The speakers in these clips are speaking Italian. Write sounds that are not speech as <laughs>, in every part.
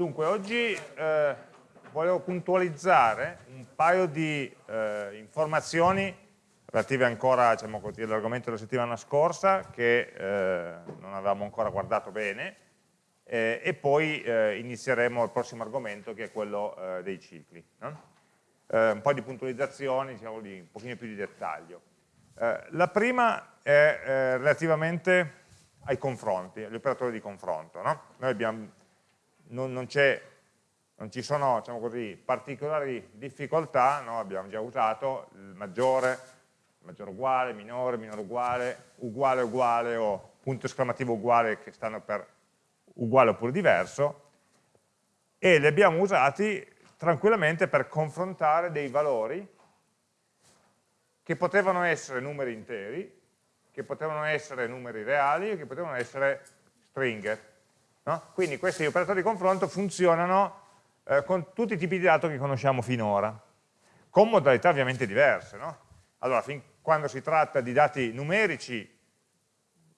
Dunque, oggi eh, volevo puntualizzare un paio di eh, informazioni relative ancora diciamo all'argomento della settimana scorsa che eh, non avevamo ancora guardato bene eh, e poi eh, inizieremo il prossimo argomento che è quello eh, dei cicli. No? un po' di puntualizzazioni, diciamo di un pochino più di dettaglio. la prima è relativamente ai confronti, agli operatori di confronto. No? Noi abbiamo non, non, non ci sono diciamo così, particolari difficoltà, no? abbiamo già usato il maggiore, maggiore uguale, minore, minore uguale, uguale uguale o punto esclamativo uguale che stanno per uguale oppure diverso e li abbiamo usati tranquillamente per confrontare dei valori che potevano essere numeri interi, che potevano essere numeri reali e che potevano essere stringhe. No? Quindi questi operatori di confronto funzionano eh, con tutti i tipi di dato che conosciamo finora, con modalità ovviamente diverse. No? Allora, fin quando si tratta di dati numerici,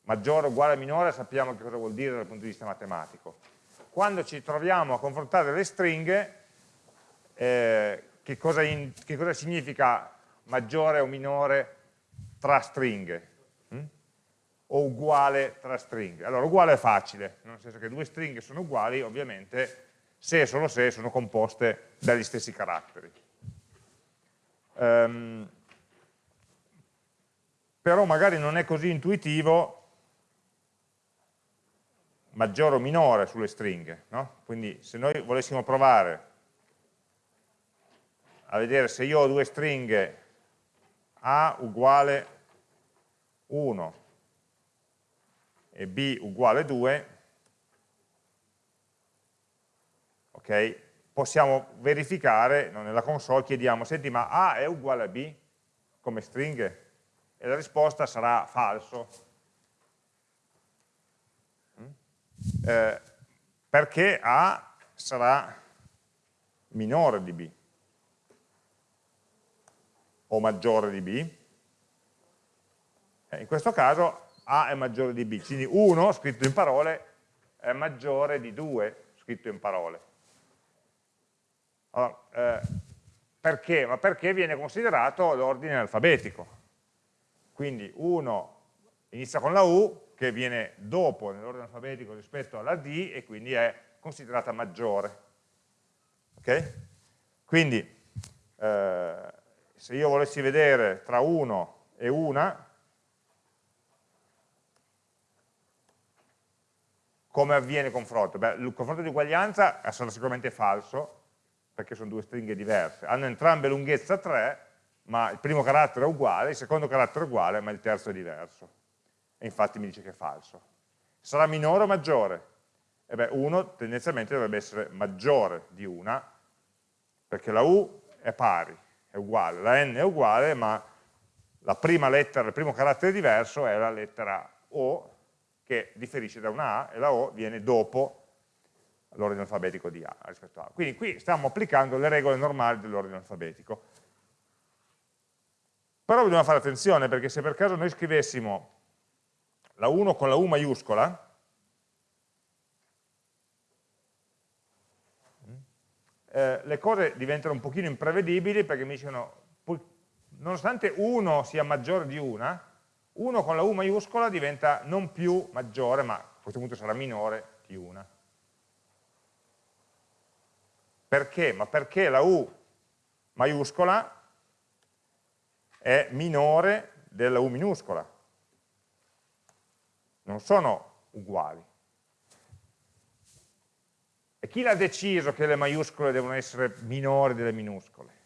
maggiore, uguale, minore, sappiamo che cosa vuol dire dal punto di vista matematico. Quando ci troviamo a confrontare le stringhe, eh, che, cosa in, che cosa significa maggiore o minore tra stringhe? O uguale tra stringhe. Allora, uguale è facile, nel senso che due stringhe sono uguali, ovviamente, se e solo se sono composte dagli stessi caratteri. Um, però magari non è così intuitivo maggiore o minore sulle stringhe. No? Quindi se noi volessimo provare a vedere se io ho due stringhe A uguale 1 e b uguale 2, ok? Possiamo verificare, nella console chiediamo, senti ma A è uguale a B come stringhe? E la risposta sarà falso. Mm? Eh, perché A sarà minore di B o maggiore di B. Eh, in questo caso a è maggiore di B, quindi 1 scritto in parole è maggiore di 2 scritto in parole. Allora, eh, perché? Ma perché viene considerato l'ordine alfabetico. Quindi 1 inizia con la U, che viene dopo nell'ordine alfabetico rispetto alla D, e quindi è considerata maggiore. Ok? Quindi, eh, se io volessi vedere tra 1 e 1, Come avviene il confronto? Beh, il confronto di uguaglianza sarà sicuramente falso, perché sono due stringhe diverse. Hanno entrambe lunghezza 3, ma il primo carattere è uguale, il secondo carattere è uguale, ma il terzo è diverso. E infatti mi dice che è falso. Sarà minore o maggiore? E beh, 1 tendenzialmente dovrebbe essere maggiore di 1, perché la U è pari, è uguale, la N è uguale, ma la prima lettera, il primo carattere diverso è la lettera O, che differisce da una A e la O viene dopo l'ordine alfabetico di A rispetto a A. Quindi qui stiamo applicando le regole normali dell'ordine alfabetico. Però dobbiamo fare attenzione perché se per caso noi scrivessimo la 1 con la U maiuscola, eh, le cose diventano un pochino imprevedibili perché mi dicono, nonostante 1 sia maggiore di una, 1 con la U maiuscola diventa non più maggiore, ma a questo punto sarà minore di 1. Perché? Ma perché la U maiuscola è minore della U minuscola. Non sono uguali. E chi l'ha deciso che le maiuscole devono essere minori delle minuscole?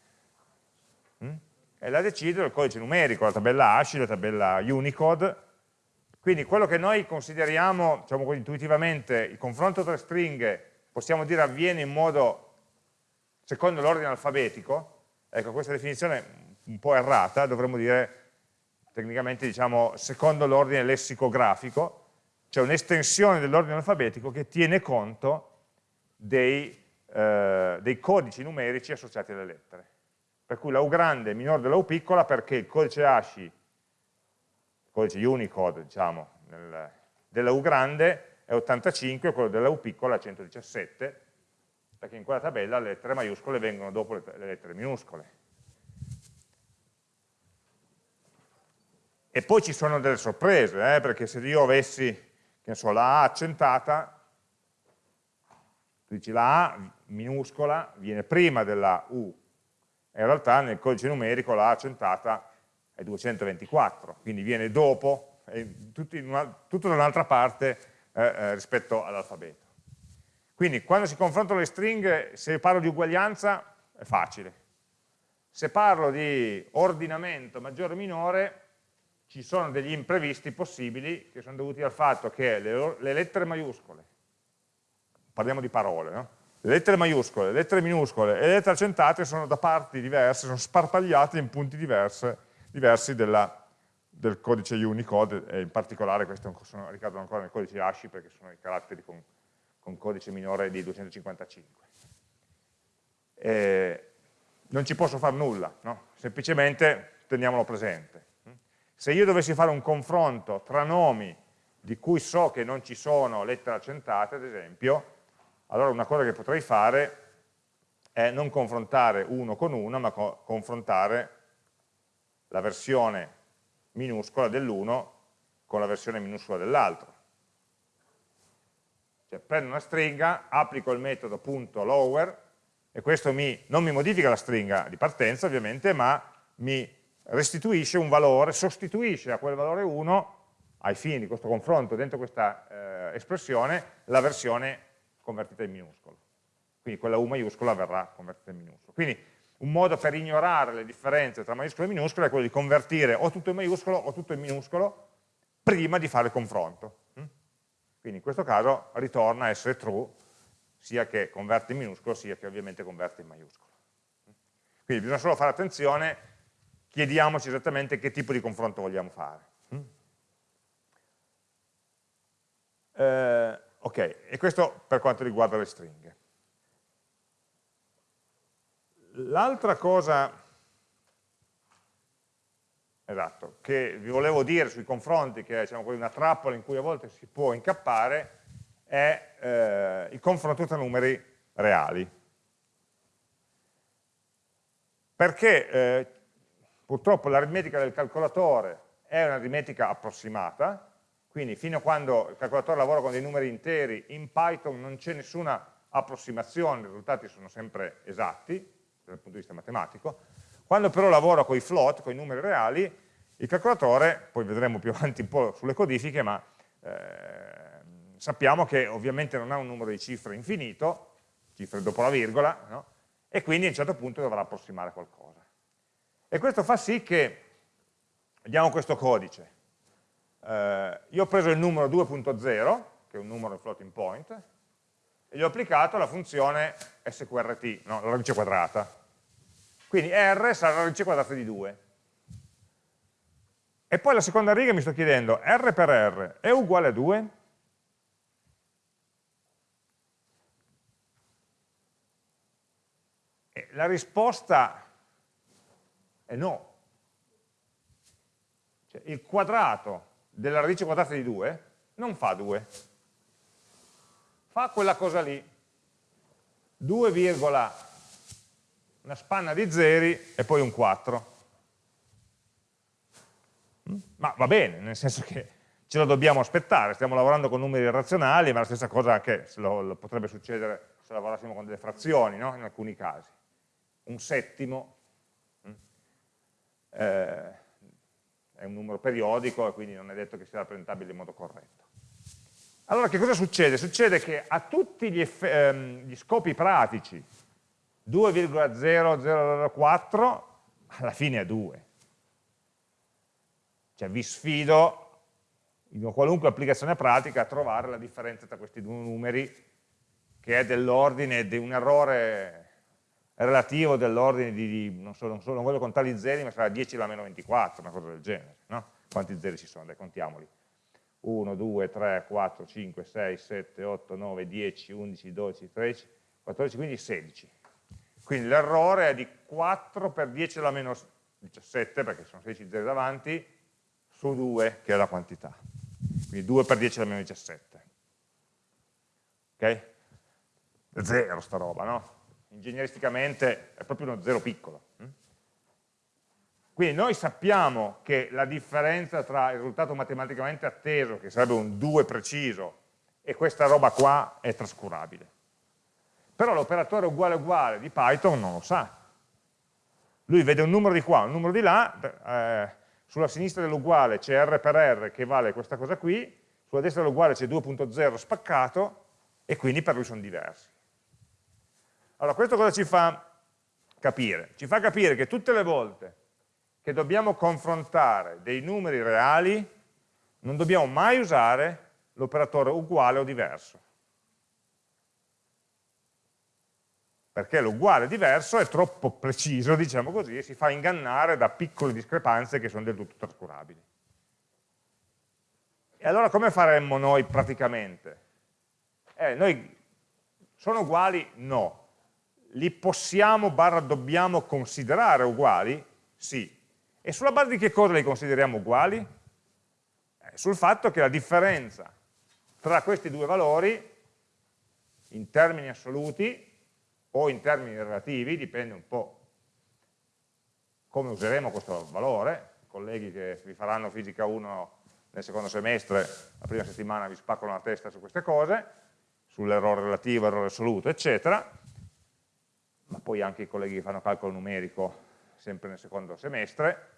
E la decido il codice numerico, la tabella ASCII, la tabella Unicode. Quindi quello che noi consideriamo, diciamo così, intuitivamente, il confronto tra stringhe, possiamo dire avviene in modo secondo l'ordine alfabetico, ecco questa definizione un po' errata, dovremmo dire tecnicamente diciamo secondo l'ordine lessicografico, cioè un'estensione dell'ordine alfabetico che tiene conto dei, eh, dei codici numerici associati alle lettere per cui la U grande è minore della U piccola perché il codice ASCII, il codice Unicode diciamo, nel, della U grande è 85 quello della U piccola è 117 perché in quella tabella le lettere maiuscole vengono dopo le, le lettere minuscole. E poi ci sono delle sorprese, eh, perché se io avessi, so, la A accentata, tu dici la A minuscola viene prima della U, in realtà nel codice numerico la accentata è 224, quindi viene dopo, tutto, una, tutto da un'altra parte eh, eh, rispetto all'alfabeto. Quindi quando si confrontano le stringhe, se parlo di uguaglianza è facile. Se parlo di ordinamento maggiore o minore, ci sono degli imprevisti possibili che sono dovuti al fatto che le, le lettere maiuscole, parliamo di parole, no? Le lettere maiuscole, le lettere minuscole e le lettere accentate sono da parti diverse, sono sparpagliate in punti diverse, diversi della, del codice Unicode e in particolare questi sono, ricadono ancora nel codice ASCII perché sono i caratteri con, con codice minore di 255. E non ci posso fare nulla, no? semplicemente teniamolo presente. Se io dovessi fare un confronto tra nomi di cui so che non ci sono lettere accentate, ad esempio, allora una cosa che potrei fare è non confrontare uno con uno, ma co confrontare la versione minuscola dell'uno con la versione minuscola dell'altro. Cioè prendo una stringa, applico il metodo .lower e questo mi, non mi modifica la stringa di partenza ovviamente, ma mi restituisce un valore, sostituisce a quel valore 1 ai fini di questo confronto dentro questa eh, espressione la versione convertita in minuscolo. Quindi quella U maiuscola verrà convertita in minuscolo. Quindi un modo per ignorare le differenze tra maiuscolo e minuscolo è quello di convertire o tutto in maiuscolo o tutto in minuscolo prima di fare il confronto. Mm? Quindi in questo caso ritorna a essere true sia che converte in minuscolo sia che ovviamente converte in maiuscolo. Quindi bisogna solo fare attenzione, chiediamoci esattamente che tipo di confronto vogliamo fare. Mm? Eh, Ok, e questo per quanto riguarda le stringhe. L'altra cosa esatto, che vi volevo dire sui confronti, che è diciamo, una trappola in cui a volte si può incappare, è eh, il confronto tra numeri reali. Perché eh, purtroppo l'aritmetica del calcolatore è un'aritmetica approssimata, quindi fino a quando il calcolatore lavora con dei numeri interi, in Python non c'è nessuna approssimazione, i risultati sono sempre esatti, dal punto di vista matematico. Quando però lavoro con i float, con i numeri reali, il calcolatore, poi vedremo più <laughs> avanti un po' sulle codifiche, ma eh, sappiamo che ovviamente non ha un numero di cifre infinito, cifre dopo la virgola, no? e quindi a un certo punto dovrà approssimare qualcosa. E questo fa sì che, vediamo questo codice, eh, io ho preso il numero 2.0, che è un numero floating point, e gli ho applicato la funzione sqrt, no, la radice quadrata. Quindi r sarà la radice quadrata di 2. E poi la seconda riga mi sto chiedendo, r per r è uguale a 2? E la risposta è no. Cioè, il quadrato della radice quadrata di 2 non fa 2, fa quella cosa lì, 2, una spanna di zeri e poi un 4. Mm? Ma va bene, nel senso che ce lo dobbiamo aspettare, stiamo lavorando con numeri irrazionali, ma la stessa cosa anche lo, lo potrebbe succedere se lavorassimo con delle frazioni, no? in alcuni casi. Un settimo, mm? eh, è un numero periodico e quindi non è detto che sia rappresentabile in modo corretto. Allora che cosa succede? Succede che a tutti gli, ehm, gli scopi pratici 2,0004 alla fine è 2. Cioè vi sfido in qualunque applicazione pratica a trovare la differenza tra questi due numeri che è dell'ordine di un errore relativo dell'ordine di, non, so, non, so, non, voglio contare i zeri, ma sarà 10 alla meno 24, una cosa del genere, no? Quanti zeri ci sono? Dai, contiamoli. 1, 2, 3, 4, 5, 6, 7, 8, 9, 10, 11, 12, 13, 14, 15, 16. Quindi l'errore è di 4 per 10 alla meno 17, perché sono 16 zeri davanti, su 2, che è la quantità. Quindi 2 per 10 alla meno 17. Ok? zero sta roba, no? Ingegneristicamente è proprio uno zero piccolo. Hm? Quindi noi sappiamo che la differenza tra il risultato matematicamente atteso, che sarebbe un 2 preciso, e questa roba qua è trascurabile. Però l'operatore uguale uguale di Python non lo sa. Lui vede un numero di qua, un numero di là, eh, sulla sinistra dell'uguale c'è R per R che vale questa cosa qui, sulla destra dell'uguale c'è 2.0 spaccato e quindi per lui sono diversi. Allora questo cosa ci fa capire? Ci fa capire che tutte le volte che dobbiamo confrontare dei numeri reali non dobbiamo mai usare l'operatore uguale o diverso. Perché l'uguale diverso è troppo preciso, diciamo così, e si fa ingannare da piccole discrepanze che sono del tutto trascurabili. E allora come faremmo noi praticamente? Eh, noi sono uguali? No. Li possiamo, barra dobbiamo considerare uguali? Sì. E sulla base di che cosa li consideriamo uguali? Eh, sul fatto che la differenza tra questi due valori, in termini assoluti o in termini relativi, dipende un po' come useremo questo valore, i colleghi che vi faranno fisica 1 nel secondo semestre, la prima settimana vi spaccano la testa su queste cose, sull'errore relativo, errore assoluto, eccetera, ma poi anche i colleghi che fanno calcolo numerico sempre nel secondo semestre,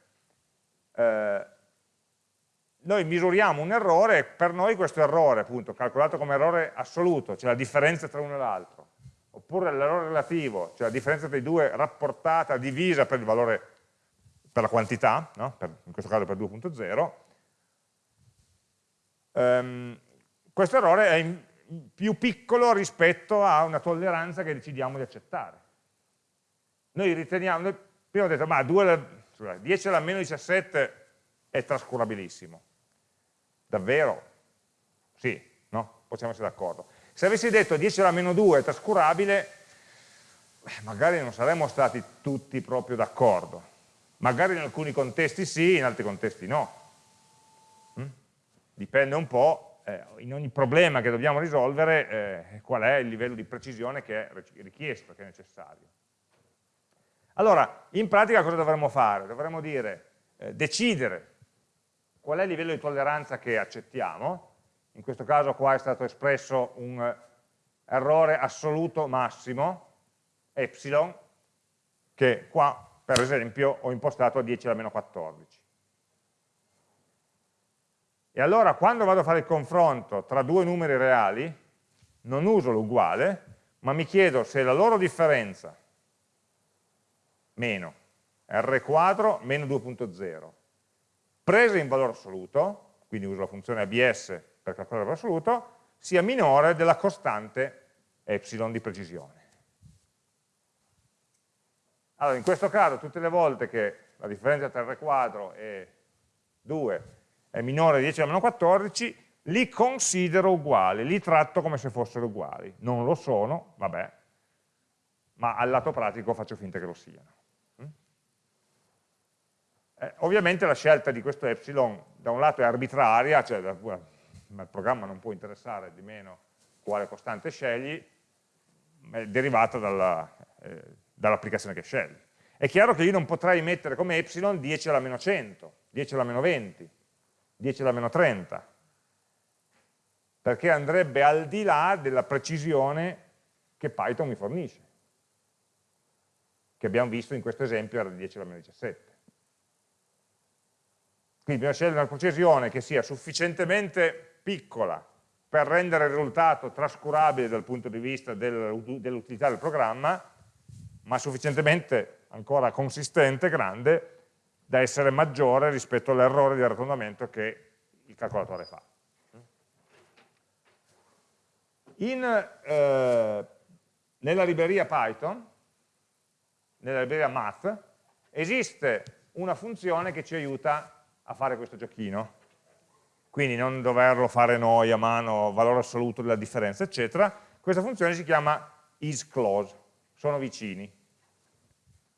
eh, noi misuriamo un errore per noi questo errore, appunto, calcolato come errore assoluto, cioè la differenza tra uno e l'altro, oppure l'errore relativo, cioè la differenza tra i due rapportata, divisa per il valore, per la quantità, no? per, in questo caso per 2.0, ehm, questo errore è in, più piccolo rispetto a una tolleranza che decidiamo di accettare. Noi riteniamo, noi prima ho detto, ma 2, 10 alla meno 17 è trascurabilissimo. Davvero? Sì, no? Possiamo essere d'accordo. Se avessi detto 10 alla meno 2 è trascurabile, magari non saremmo stati tutti proprio d'accordo. Magari in alcuni contesti sì, in altri contesti no. Mm? Dipende un po', eh, in ogni problema che dobbiamo risolvere, eh, qual è il livello di precisione che è richiesto, che è necessario. Allora, in pratica cosa dovremmo fare? Dovremmo dire, eh, decidere qual è il livello di tolleranza che accettiamo, in questo caso qua è stato espresso un errore assoluto massimo, epsilon, che qua per esempio ho impostato a 10 alla meno 14. E allora quando vado a fare il confronto tra due numeri reali, non uso l'uguale, ma mi chiedo se la loro differenza, meno, r quadro meno 2.0, presa in valore assoluto, quindi uso la funzione abs per calcolare il valore assoluto, sia minore della costante epsilon di precisione. Allora, in questo caso, tutte le volte che la differenza tra R quadro e 2 è minore di 10 alla meno 14, li considero uguali, li tratto come se fossero uguali. Non lo sono, vabbè, ma al lato pratico faccio finta che lo siano. Eh, ovviamente la scelta di questo epsilon da un lato è arbitraria, cioè il programma non può interessare di meno quale costante scegli, è derivata dall'applicazione eh, dall che scegli. È chiaro che io non potrei mettere come epsilon 10 alla meno 100, 10 alla meno 20, 10 alla meno 30, perché andrebbe al di là della precisione che Python mi fornisce, che abbiamo visto in questo esempio era di 10 alla meno 17. Quindi bisogna scegliere una precisione che sia sufficientemente piccola per rendere il risultato trascurabile dal punto di vista dell'utilità del programma, ma sufficientemente ancora consistente, grande, da essere maggiore rispetto all'errore di arrotondamento che il calcolatore fa. In, eh, nella libreria Python, nella libreria Math, esiste una funzione che ci aiuta a fare questo giochino, quindi non doverlo fare noi a mano, valore assoluto della differenza, eccetera, questa funzione si chiama isClose, sono vicini.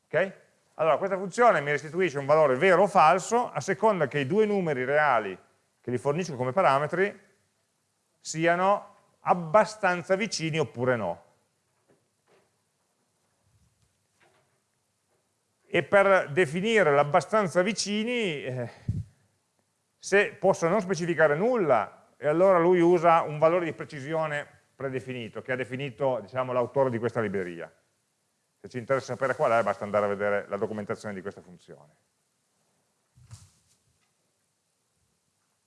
Okay? Allora, questa funzione mi restituisce un valore vero o falso a seconda che i due numeri reali che li fornisco come parametri siano abbastanza vicini oppure no. E per definire l'abbastanza vicini eh, se posso non specificare nulla e allora lui usa un valore di precisione predefinito che ha definito diciamo, l'autore di questa libreria se ci interessa sapere qual è basta andare a vedere la documentazione di questa funzione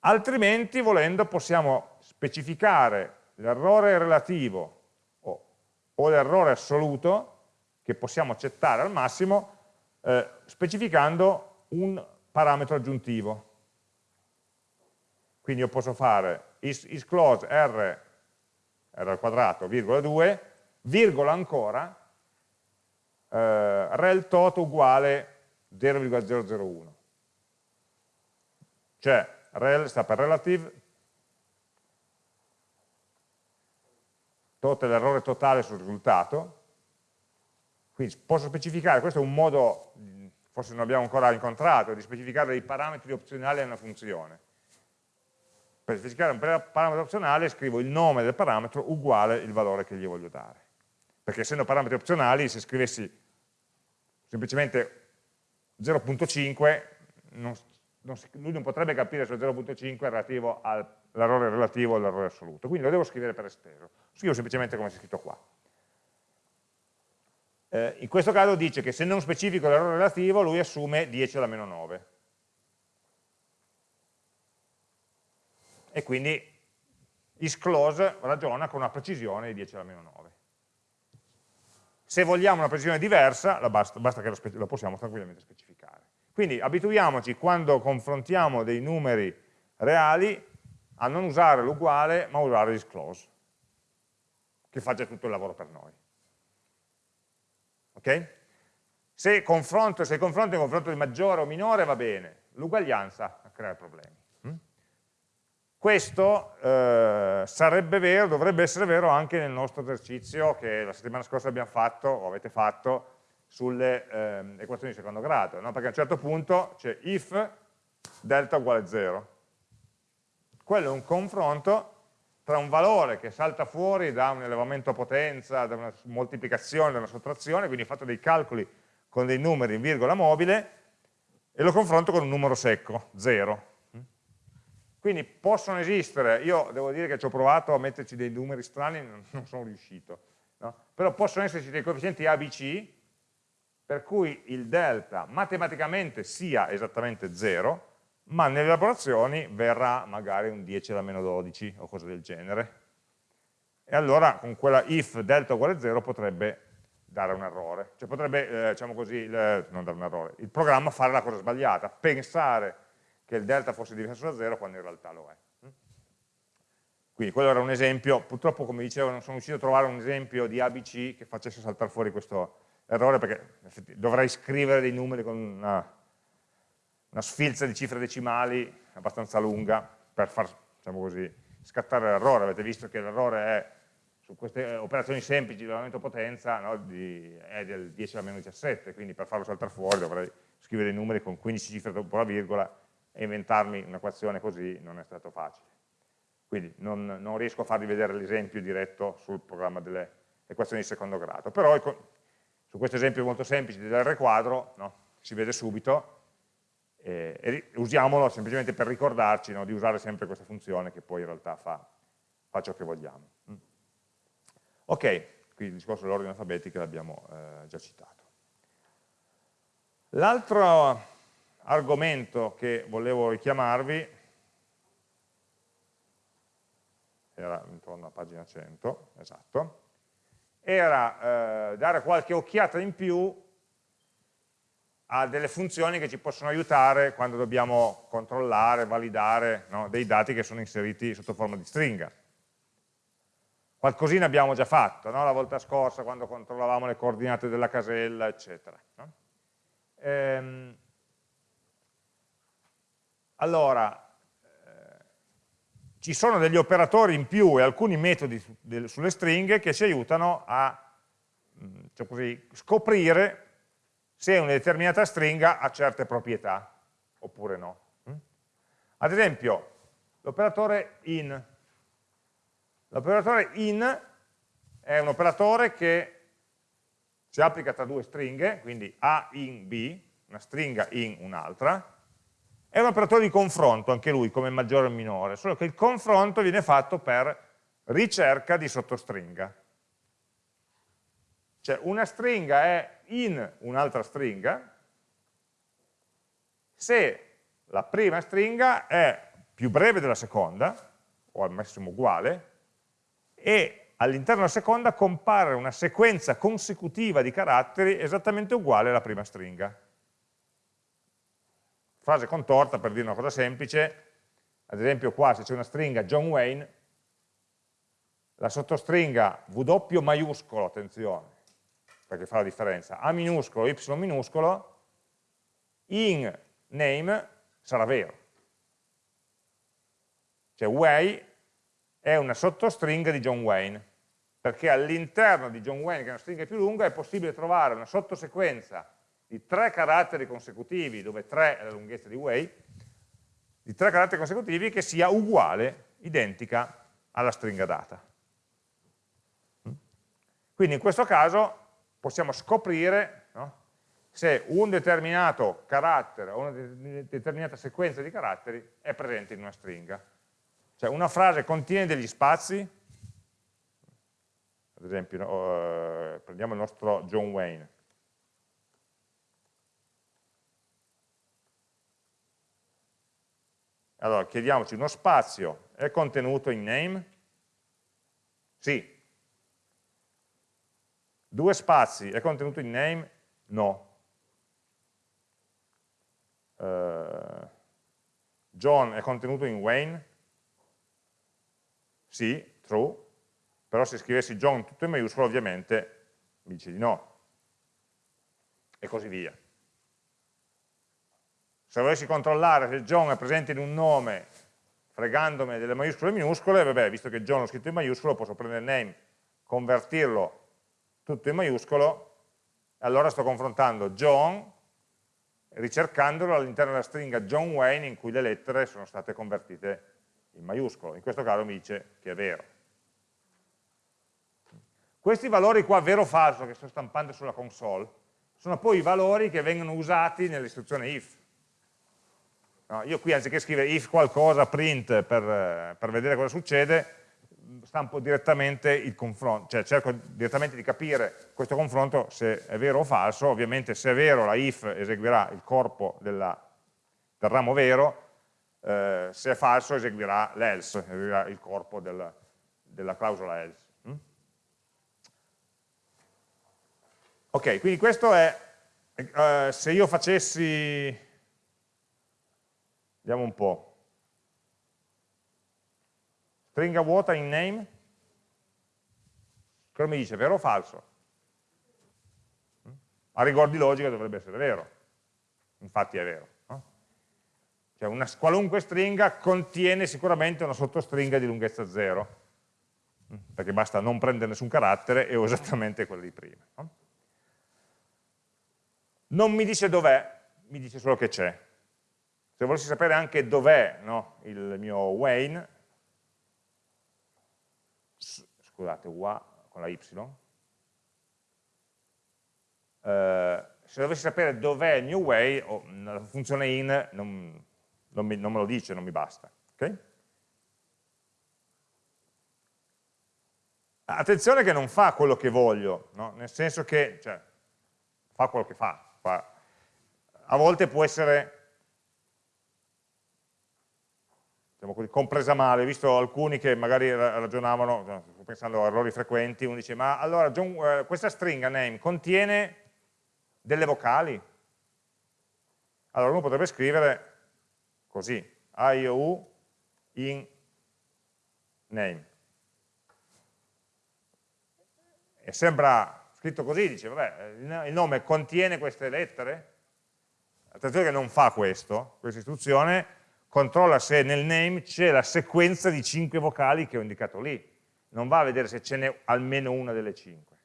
altrimenti volendo possiamo specificare l'errore relativo o, o l'errore assoluto che possiamo accettare al massimo eh, specificando un parametro aggiuntivo. Quindi io posso fare is, isClose r, r al quadrato, virgola 2, virgola ancora, eh, rel tot uguale 0,001. Cioè rel sta per relative, tot è l'errore totale sul risultato, quindi posso specificare, questo è un modo, forse non abbiamo ancora incontrato, di specificare dei parametri opzionali a una funzione. Per specificare un parametro opzionale scrivo il nome del parametro uguale il valore che gli voglio dare. Perché essendo parametri opzionali, se scrivessi semplicemente 0.5, lui non potrebbe capire se 0.5 è relativo all'errore relativo all'errore assoluto. Quindi lo devo scrivere per esteso. Scrivo semplicemente come è scritto qua. Eh, in questo caso dice che se non specifico l'errore relativo lui assume 10 alla meno 9. E quindi isClose ragiona con una precisione di 10 alla meno 9. Se vogliamo una precisione diversa, basta, basta che lo, lo possiamo tranquillamente specificare. Quindi abituiamoci quando confrontiamo dei numeri reali a non usare l'uguale ma usare isClose, che faccia tutto il lavoro per noi. Okay? Se, confronto, se confronto è confronto di maggiore o minore va bene, l'uguaglianza crea problemi. Questo eh, sarebbe vero, dovrebbe essere vero anche nel nostro esercizio che la settimana scorsa abbiamo fatto, o avete fatto, sulle eh, equazioni di secondo grado, no? perché a un certo punto c'è if delta uguale 0. Quello è un confronto tra un valore che salta fuori da un elevamento a potenza, da una moltiplicazione, da una sottrazione, quindi ho fatto dei calcoli con dei numeri in virgola mobile, e lo confronto con un numero secco, 0. Quindi possono esistere, io devo dire che ci ho provato a metterci dei numeri strani, non sono riuscito, no? però possono esserci dei coefficienti A, B, C, per cui il delta matematicamente sia esattamente 0, ma nelle elaborazioni verrà magari un 10 alla meno 12 o cose del genere. E allora con quella if delta uguale 0 potrebbe dare un errore, cioè potrebbe, eh, diciamo così, il, non dare un errore, il programma fare la cosa sbagliata, pensare che il delta fosse diverso da 0 quando in realtà lo è. Quindi quello era un esempio, purtroppo come dicevo non sono riuscito a trovare un esempio di ABC che facesse saltare fuori questo errore perché dovrei scrivere dei numeri con una una sfilza di cifre decimali abbastanza lunga per far diciamo così, scattare l'errore. Avete visto che l'errore è su queste operazioni semplici di elevamento potenza no, di, è del 10 alla meno 17, quindi per farlo saltare fuori dovrei scrivere dei numeri con 15 cifre dopo la virgola e inventarmi un'equazione così non è stato facile. Quindi non, non riesco a farvi vedere l'esempio diretto sul programma delle equazioni di secondo grado, però su questo esempio molto semplice dell'R quadro no, si vede subito eh, e usiamolo semplicemente per ricordarci no, di usare sempre questa funzione che poi in realtà fa, fa ciò che vogliamo. Mm. Ok, qui il discorso dell'ordine alfabetico l'abbiamo eh, già citato. L'altro argomento che volevo richiamarvi era intorno a pagina 100, esatto, era eh, dare qualche occhiata in più ha delle funzioni che ci possono aiutare quando dobbiamo controllare, validare no, dei dati che sono inseriti sotto forma di stringa. Qualcosina abbiamo già fatto, no? la volta scorsa quando controllavamo le coordinate della casella, eccetera. No? Ehm, allora, eh, ci sono degli operatori in più e alcuni metodi sulle stringhe che ci aiutano a cioè così, scoprire se una determinata stringa ha certe proprietà, oppure no. Mm? Ad esempio, l'operatore in. L'operatore in è un operatore che si applica tra due stringhe, quindi A in B, una stringa in un'altra, è un operatore di confronto, anche lui, come maggiore o minore, solo che il confronto viene fatto per ricerca di sottostringa. Cioè una stringa è in un'altra stringa se la prima stringa è più breve della seconda, o al massimo uguale, e all'interno della seconda compare una sequenza consecutiva di caratteri esattamente uguale alla prima stringa. Frase contorta per dire una cosa semplice, ad esempio qua se c'è una stringa John Wayne, la sottostringa W maiuscolo, attenzione, perché fa la differenza, A minuscolo, Y minuscolo, in name sarà vero. Cioè Way è una sottostringa di John Wayne, perché all'interno di John Wayne, che è una stringa più lunga, è possibile trovare una sottosequenza di tre caratteri consecutivi, dove 3 è la lunghezza di Way, di tre caratteri consecutivi che sia uguale, identica alla stringa data. Quindi in questo caso possiamo scoprire no, se un determinato carattere o una determinata sequenza di caratteri è presente in una stringa. Cioè una frase contiene degli spazi, ad esempio no, uh, prendiamo il nostro John Wayne, Allora, chiediamoci, uno spazio è contenuto in name? Sì, Due spazi è contenuto in name? No. Uh, John è contenuto in Wayne? Sì, true, però se scrivessi John tutto in maiuscolo ovviamente mi dice di no. E così via. Se volessi controllare se John è presente in un nome fregandomi delle maiuscole e minuscole, vabbè, visto che John l'ho scritto in maiuscolo, posso prendere il name, convertirlo tutto in maiuscolo, allora sto confrontando John ricercandolo all'interno della stringa John Wayne in cui le lettere sono state convertite in maiuscolo. In questo caso mi dice che è vero. Questi valori qua, vero o falso, che sto stampando sulla console, sono poi i valori che vengono usati nell'istruzione if. No, io qui anziché scrivere if qualcosa, print, per, per vedere cosa succede, stampo direttamente il confronto, cioè cerco direttamente di capire questo confronto se è vero o falso, ovviamente se è vero la if eseguirà il corpo della, del ramo vero, eh, se è falso eseguirà l'else, eseguirà il corpo del, della clausola else. Mm? Ok, quindi questo è, eh, se io facessi, vediamo un po', stringa vuota in name, cosa mi dice, vero o falso? A rigor di logica dovrebbe essere vero, infatti è vero. No? Cioè una qualunque stringa contiene sicuramente una sottostringa di lunghezza 0, perché basta non prendere nessun carattere e ho esattamente quella di prima. No? Non mi dice dov'è, mi dice solo che c'è. Se volessi sapere anche dov'è no, il mio Wayne, scusate, UA con la Y, eh, se dovessi sapere dov'è il new way, oh, la funzione in non, non, mi, non, me lo dice, non mi basta. Okay? Attenzione che non fa quello che voglio, no? nel senso che cioè, fa quello che fa. fa. A volte può essere diciamo così, compresa male, visto alcuni che magari ragionavano, pensando a errori frequenti, uno dice, ma allora John, eh, questa stringa name contiene delle vocali? Allora uno potrebbe scrivere così, IOU in name. E sembra scritto così, dice, vabbè, il nome contiene queste lettere? Attenzione che non fa questo, questa istruzione, controlla se nel name c'è la sequenza di 5 vocali che ho indicato lì, non va a vedere se ce n'è almeno una delle 5.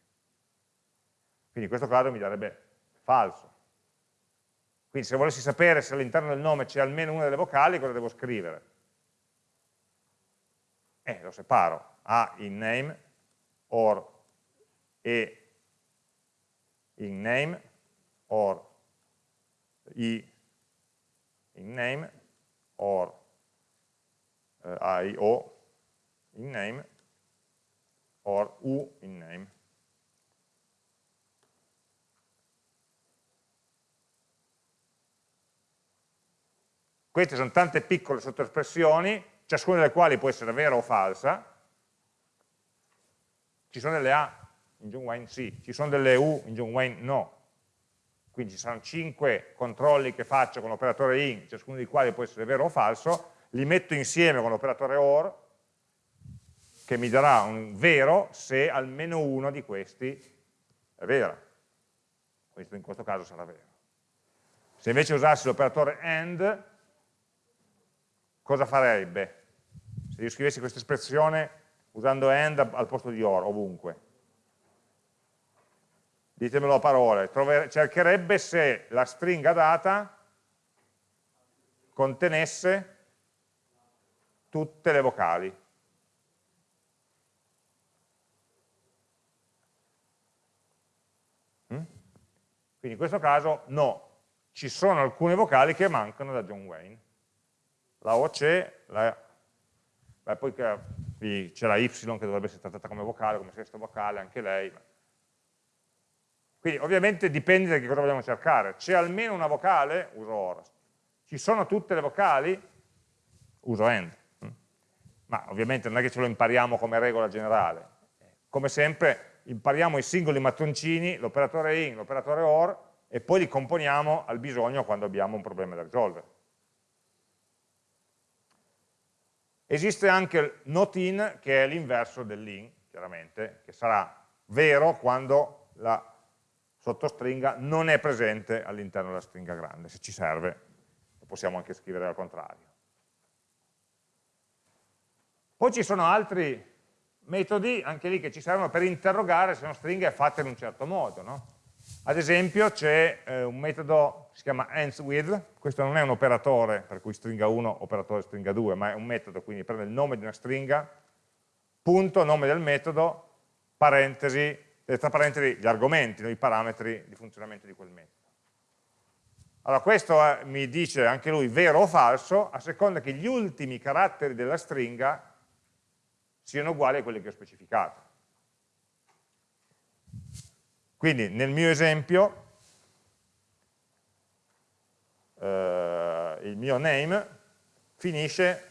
Quindi in questo caso mi darebbe falso. Quindi se volessi sapere se all'interno del nome c'è almeno una delle vocali, cosa devo scrivere? Eh, lo separo, A in name, or e in name or i in name or uh, i o in name or u in name. Queste sono tante piccole sottoespressioni, ciascuna delle quali può essere vera o falsa. Ci sono delle A in John Wayne sì, ci sono delle U in John Wayne no. Quindi ci saranno 5 controlli che faccio con l'operatore in, ciascuno dei quali può essere vero o falso, li metto insieme con l'operatore OR, che mi darà un vero se almeno uno di questi è vero. Questo in questo caso sarà vero. Se invece usassi l'operatore AND, cosa farebbe? Se io scrivessi questa espressione usando AND al posto di OR, ovunque. Ditemelo a parole. Trover cercherebbe se la stringa data contenesse tutte le vocali. Mm? Quindi in questo caso no, ci sono alcune vocali che mancano da John Wayne la O c'è, poi c'è la Y che dovrebbe essere trattata come vocale, come sesto vocale, anche lei. Quindi ovviamente dipende da che cosa vogliamo cercare. C'è almeno una vocale? Uso OR. Ci sono tutte le vocali? Uso AND. Ma ovviamente non è che ce lo impariamo come regola generale. Come sempre impariamo i singoli mattoncini, l'operatore IN, l'operatore OR, e poi li componiamo al bisogno quando abbiamo un problema da risolvere. Esiste anche il not in, che è l'inverso dell'in, chiaramente, che sarà vero quando la sottostringa non è presente all'interno della stringa grande. Se ci serve, lo possiamo anche scrivere al contrario. Poi ci sono altri metodi, anche lì, che ci servono per interrogare se una stringa è fatta in un certo modo. No? Ad esempio c'è eh, un metodo che si chiama ANSWITH, questo non è un operatore, per cui stringa 1, operatore stringa 2, ma è un metodo, quindi prende il nome di una stringa, punto, nome del metodo, parentesi, tra parentesi gli argomenti, i parametri di funzionamento di quel metodo. Allora questo è, mi dice anche lui vero o falso, a seconda che gli ultimi caratteri della stringa siano uguali a quelli che ho specificato. Quindi nel mio esempio eh, il mio name finisce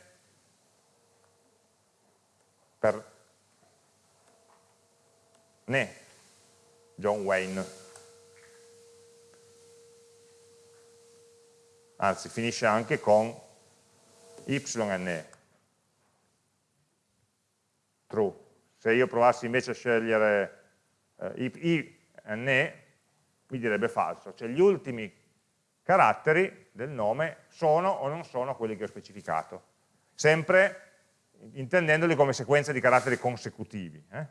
per ne, John Wayne. Anzi, finisce anche con YNE. True. Se io provassi invece a scegliere eh, I, ne mi direbbe falso, cioè gli ultimi caratteri del nome sono o non sono quelli che ho specificato, sempre intendendoli come sequenza di caratteri consecutivi. Eh?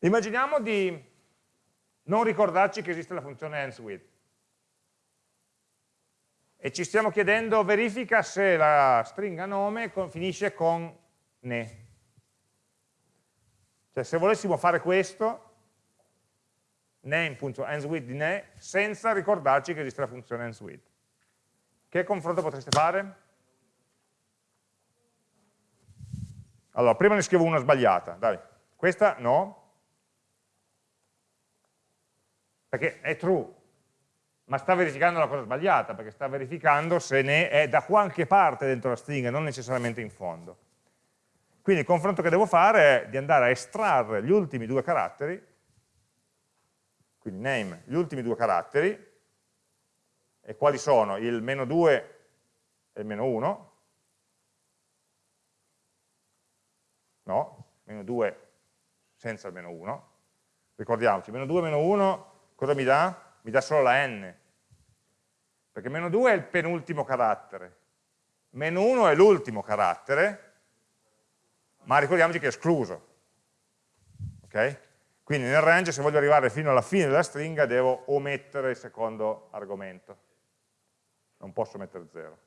Immaginiamo di non ricordarci che esiste la funzione AndsWith e ci stiamo chiedendo verifica se la stringa nome finisce con ne. Cioè se volessimo fare questo, name.andsWith di ne, senza ricordarci che esiste la funzione andsWith. Che confronto potreste fare? Allora, prima ne scrivo una sbagliata, dai. Questa no, perché è true, ma sta verificando la cosa sbagliata, perché sta verificando se ne è da qualche parte dentro la stringa, non necessariamente in fondo. Quindi il confronto che devo fare è di andare a estrarre gli ultimi due caratteri, quindi name, gli ultimi due caratteri, e quali sono? Il meno 2 e il meno 1, no, meno 2 senza il meno 1, ricordiamoci, meno 2 meno 1 cosa mi dà? mi dà solo la n, perché meno 2 è il penultimo carattere, meno 1 è l'ultimo carattere, ma ricordiamoci che è escluso. Okay? Quindi nel range se voglio arrivare fino alla fine della stringa devo omettere il secondo argomento, non posso mettere 0.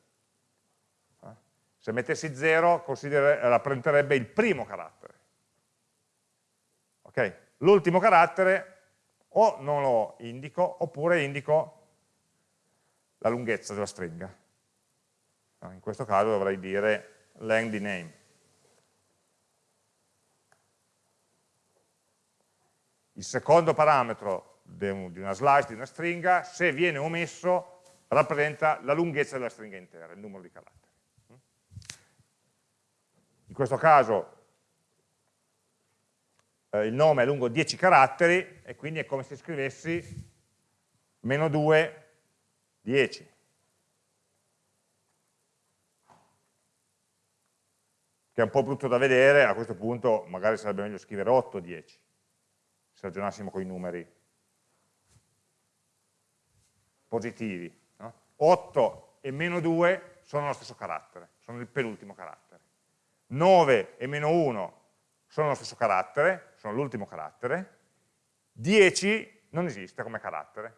Eh? Se mettessi 0 rappresenterebbe il primo carattere. Okay? L'ultimo carattere o non lo indico oppure indico la lunghezza della stringa. In questo caso dovrei dire length di name. Il secondo parametro di una slice, di una stringa, se viene omesso, rappresenta la lunghezza della stringa intera, il numero di caratteri. In questo caso eh, il nome è lungo 10 caratteri e quindi è come se scrivessi meno 2, 10. Che è un po' brutto da vedere, a questo punto magari sarebbe meglio scrivere 8, 10, se ragionassimo con i numeri positivi. No? 8 e meno 2 sono lo stesso carattere, sono il penultimo carattere. 9 e meno 1 sono lo stesso carattere, sono l'ultimo carattere, 10 non esiste come carattere,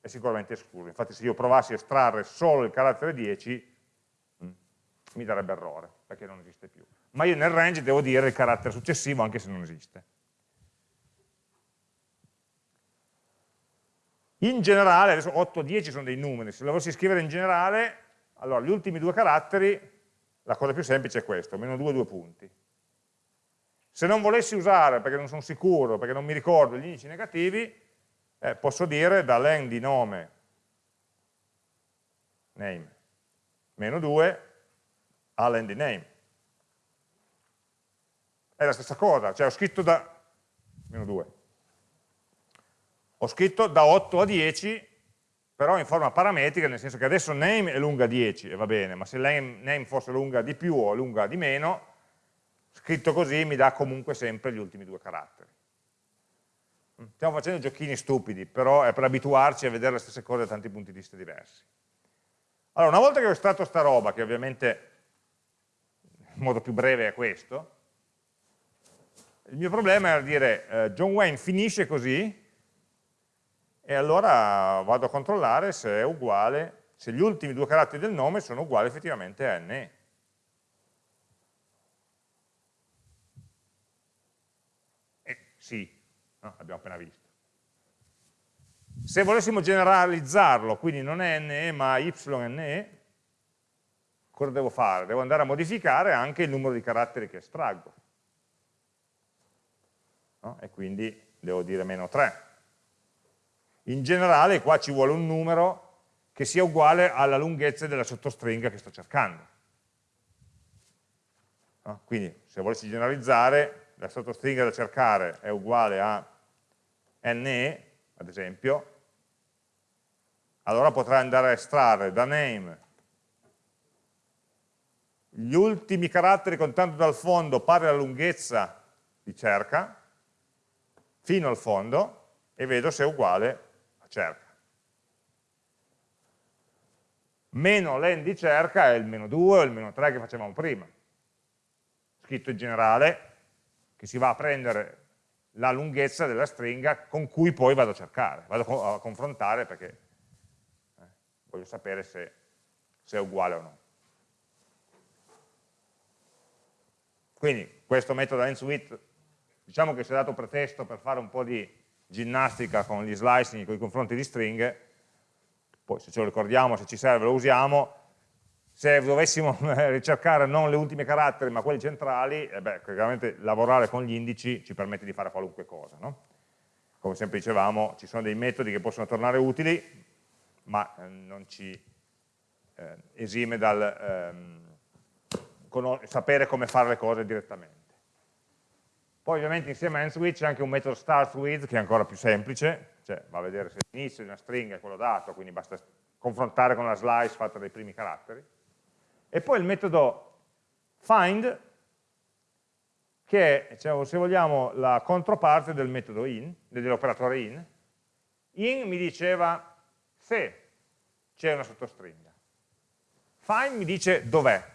è sicuramente escluso. Infatti se io provassi a estrarre solo il carattere 10, mh, mm, mi darebbe errore, perché non esiste più. Ma io nel range devo dire il carattere successivo anche se non esiste. In generale, adesso 8 e 10 sono dei numeri, se lo volessi scrivere in generale, allora gli ultimi due caratteri, la cosa più semplice è questo, meno 2, 2 punti. Se non volessi usare, perché non sono sicuro, perché non mi ricordo gli indici negativi, eh, posso dire da len di nome, name, meno 2, a len di name. È la stessa cosa, cioè ho scritto da, meno 2, ho scritto da 8 a 10, però in forma parametrica, nel senso che adesso name è lunga 10, e va bene, ma se name, fosse lunga di più o lunga di meno, scritto così mi dà comunque sempre gli ultimi due caratteri. Stiamo facendo giochini stupidi, però è per abituarci a vedere le stesse cose da tanti punti di vista diversi. Allora, una volta che ho estratto sta roba, che ovviamente in modo più breve è questo, il mio problema era dire eh, John Wayne finisce così e allora vado a controllare se è uguale, se gli ultimi due caratteri del nome sono uguali effettivamente a NE. Sì, no? abbiamo appena visto. Se volessimo generalizzarlo, quindi non è NE ma YNE, cosa devo fare? Devo andare a modificare anche il numero di caratteri che estraggo. No? E quindi devo dire meno 3. In generale qua ci vuole un numero che sia uguale alla lunghezza della sottostringa che sto cercando. No? Quindi se volessi generalizzare la sottostringa da cercare è uguale a ne, ad esempio, allora potrei andare a estrarre da name gli ultimi caratteri contando dal fondo pari alla lunghezza di cerca, fino al fondo, e vedo se è uguale a cerca. Meno len di cerca è il meno 2 o il meno 3 che facevamo prima. Scritto in generale, che si va a prendere la lunghezza della stringa con cui poi vado a cercare, vado a confrontare perché eh, voglio sapere se, se, è uguale o no. Quindi questo metodo ANSWIT diciamo che si è dato pretesto per fare un po' di ginnastica con gli slicing, con i confronti di stringhe, poi se ce lo ricordiamo, se ci serve lo usiamo, se dovessimo <laughs> ricercare non le ultime caratteri ma quelli centrali, eh beh, chiaramente lavorare con gli indici ci permette di fare qualunque cosa. No? Come sempre dicevamo, ci sono dei metodi che possono tornare utili, ma eh, non ci eh, esime dal ehm, sapere come fare le cose direttamente. Poi ovviamente insieme a AndSwitch c'è anche un metodo startWith che è ancora più semplice, cioè va a vedere se l'inizio di una stringa è quello dato, quindi basta confrontare con la slice fatta dai primi caratteri e poi il metodo find, che è, cioè, se vogliamo, la controparte del metodo in, dell'operatore in. In mi diceva se c'è una sottostringa. Find mi dice dov'è.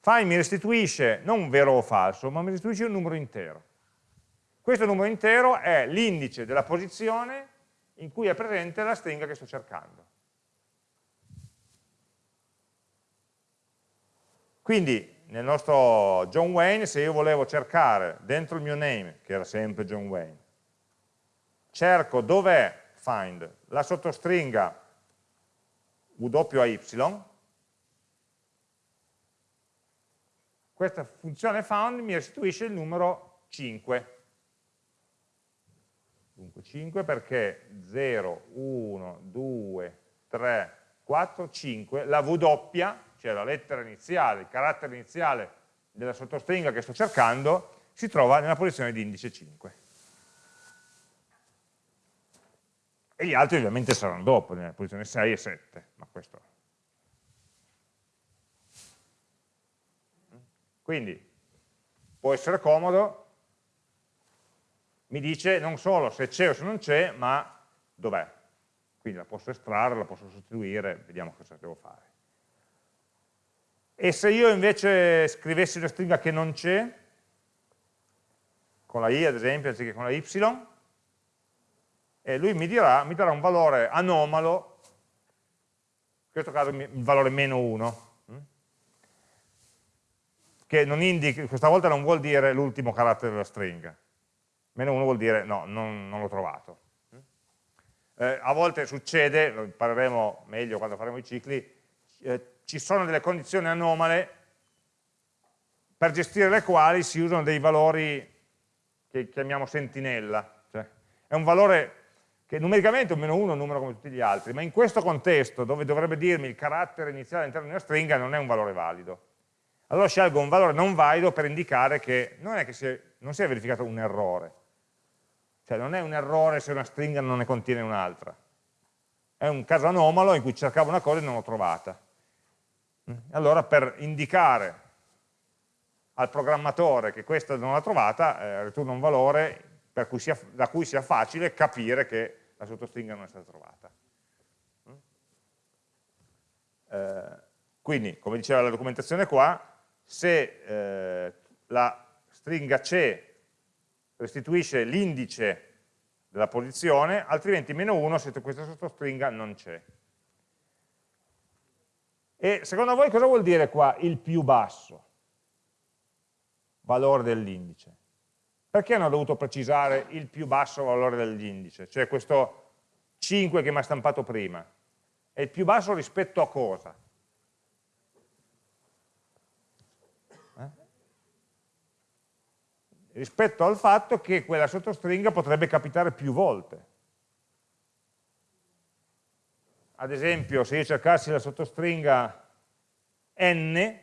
Find mi restituisce non vero o falso, ma mi restituisce un numero intero. Questo numero intero è l'indice della posizione in cui è presente la stringa che sto cercando. Quindi nel nostro John Wayne, se io volevo cercare dentro il mio name, che era sempre John Wayne, cerco dov'è find la sottostringa WAY, questa funzione found mi restituisce il numero 5. Dunque 5 perché 0, 1, 2, 3, 4, 5, la W, cioè la lettera iniziale, il carattere iniziale della sottostringa che sto cercando, si trova nella posizione di indice 5. E gli altri ovviamente saranno dopo, nella posizione 6 e 7, ma questo Quindi può essere comodo, mi dice non solo se c'è o se non c'è, ma dov'è. Quindi la posso estrarre, la posso sostituire, vediamo cosa devo fare. E se io invece scrivessi una stringa che non c'è, con la i ad esempio, anziché con la y, e lui mi, dirà, mi darà un valore anomalo, in questo caso il valore meno 1, che non indica, questa volta non vuol dire l'ultimo carattere della stringa, meno 1 vuol dire no, non, non l'ho trovato. Eh, a volte succede, lo impareremo meglio quando faremo i cicli, eh, ci sono delle condizioni anomale per gestire le quali si usano dei valori che chiamiamo sentinella, cioè, è un valore che numericamente è un meno 1 è un numero come tutti gli altri, ma in questo contesto, dove dovrebbe dirmi il carattere iniziale all'interno di una stringa, non è un valore valido allora scelgo un valore non valido per indicare che non è che si è, non si è verificato un errore. Cioè non è un errore se una stringa non ne contiene un'altra. È un caso anomalo in cui cercavo una cosa e non l'ho trovata. Allora per indicare al programmatore che questa non l'ha trovata, eh, ritorno un valore cui sia, da cui sia facile capire che la sottostringa non è stata trovata. Eh, quindi, come diceva la documentazione qua, se eh, la stringa C restituisce l'indice della posizione, altrimenti meno 1 se questa sottostringa non c'è. E secondo voi cosa vuol dire qua il più basso valore dell'indice? Perché hanno dovuto precisare il più basso valore dell'indice? Cioè questo 5 che mi ha stampato prima. È il più basso rispetto a cosa? rispetto al fatto che quella sottostringa potrebbe capitare più volte. Ad esempio, se io cercassi la sottostringa n,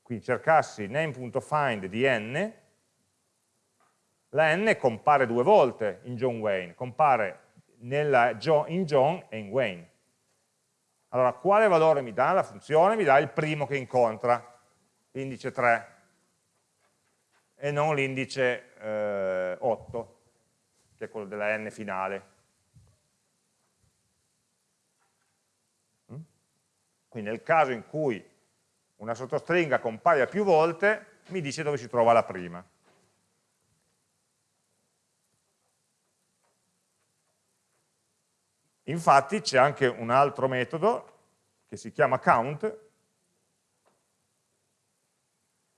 quindi cercassi name.find di n, la n compare due volte in John Wayne, compare nella, in John e in Wayne. Allora, quale valore mi dà la funzione? Mi dà il primo che incontra, l'indice 3 e non l'indice eh, 8, che è quello della n finale. Quindi nel caso in cui una sottostringa compaia più volte, mi dice dove si trova la prima. Infatti c'è anche un altro metodo che si chiama count,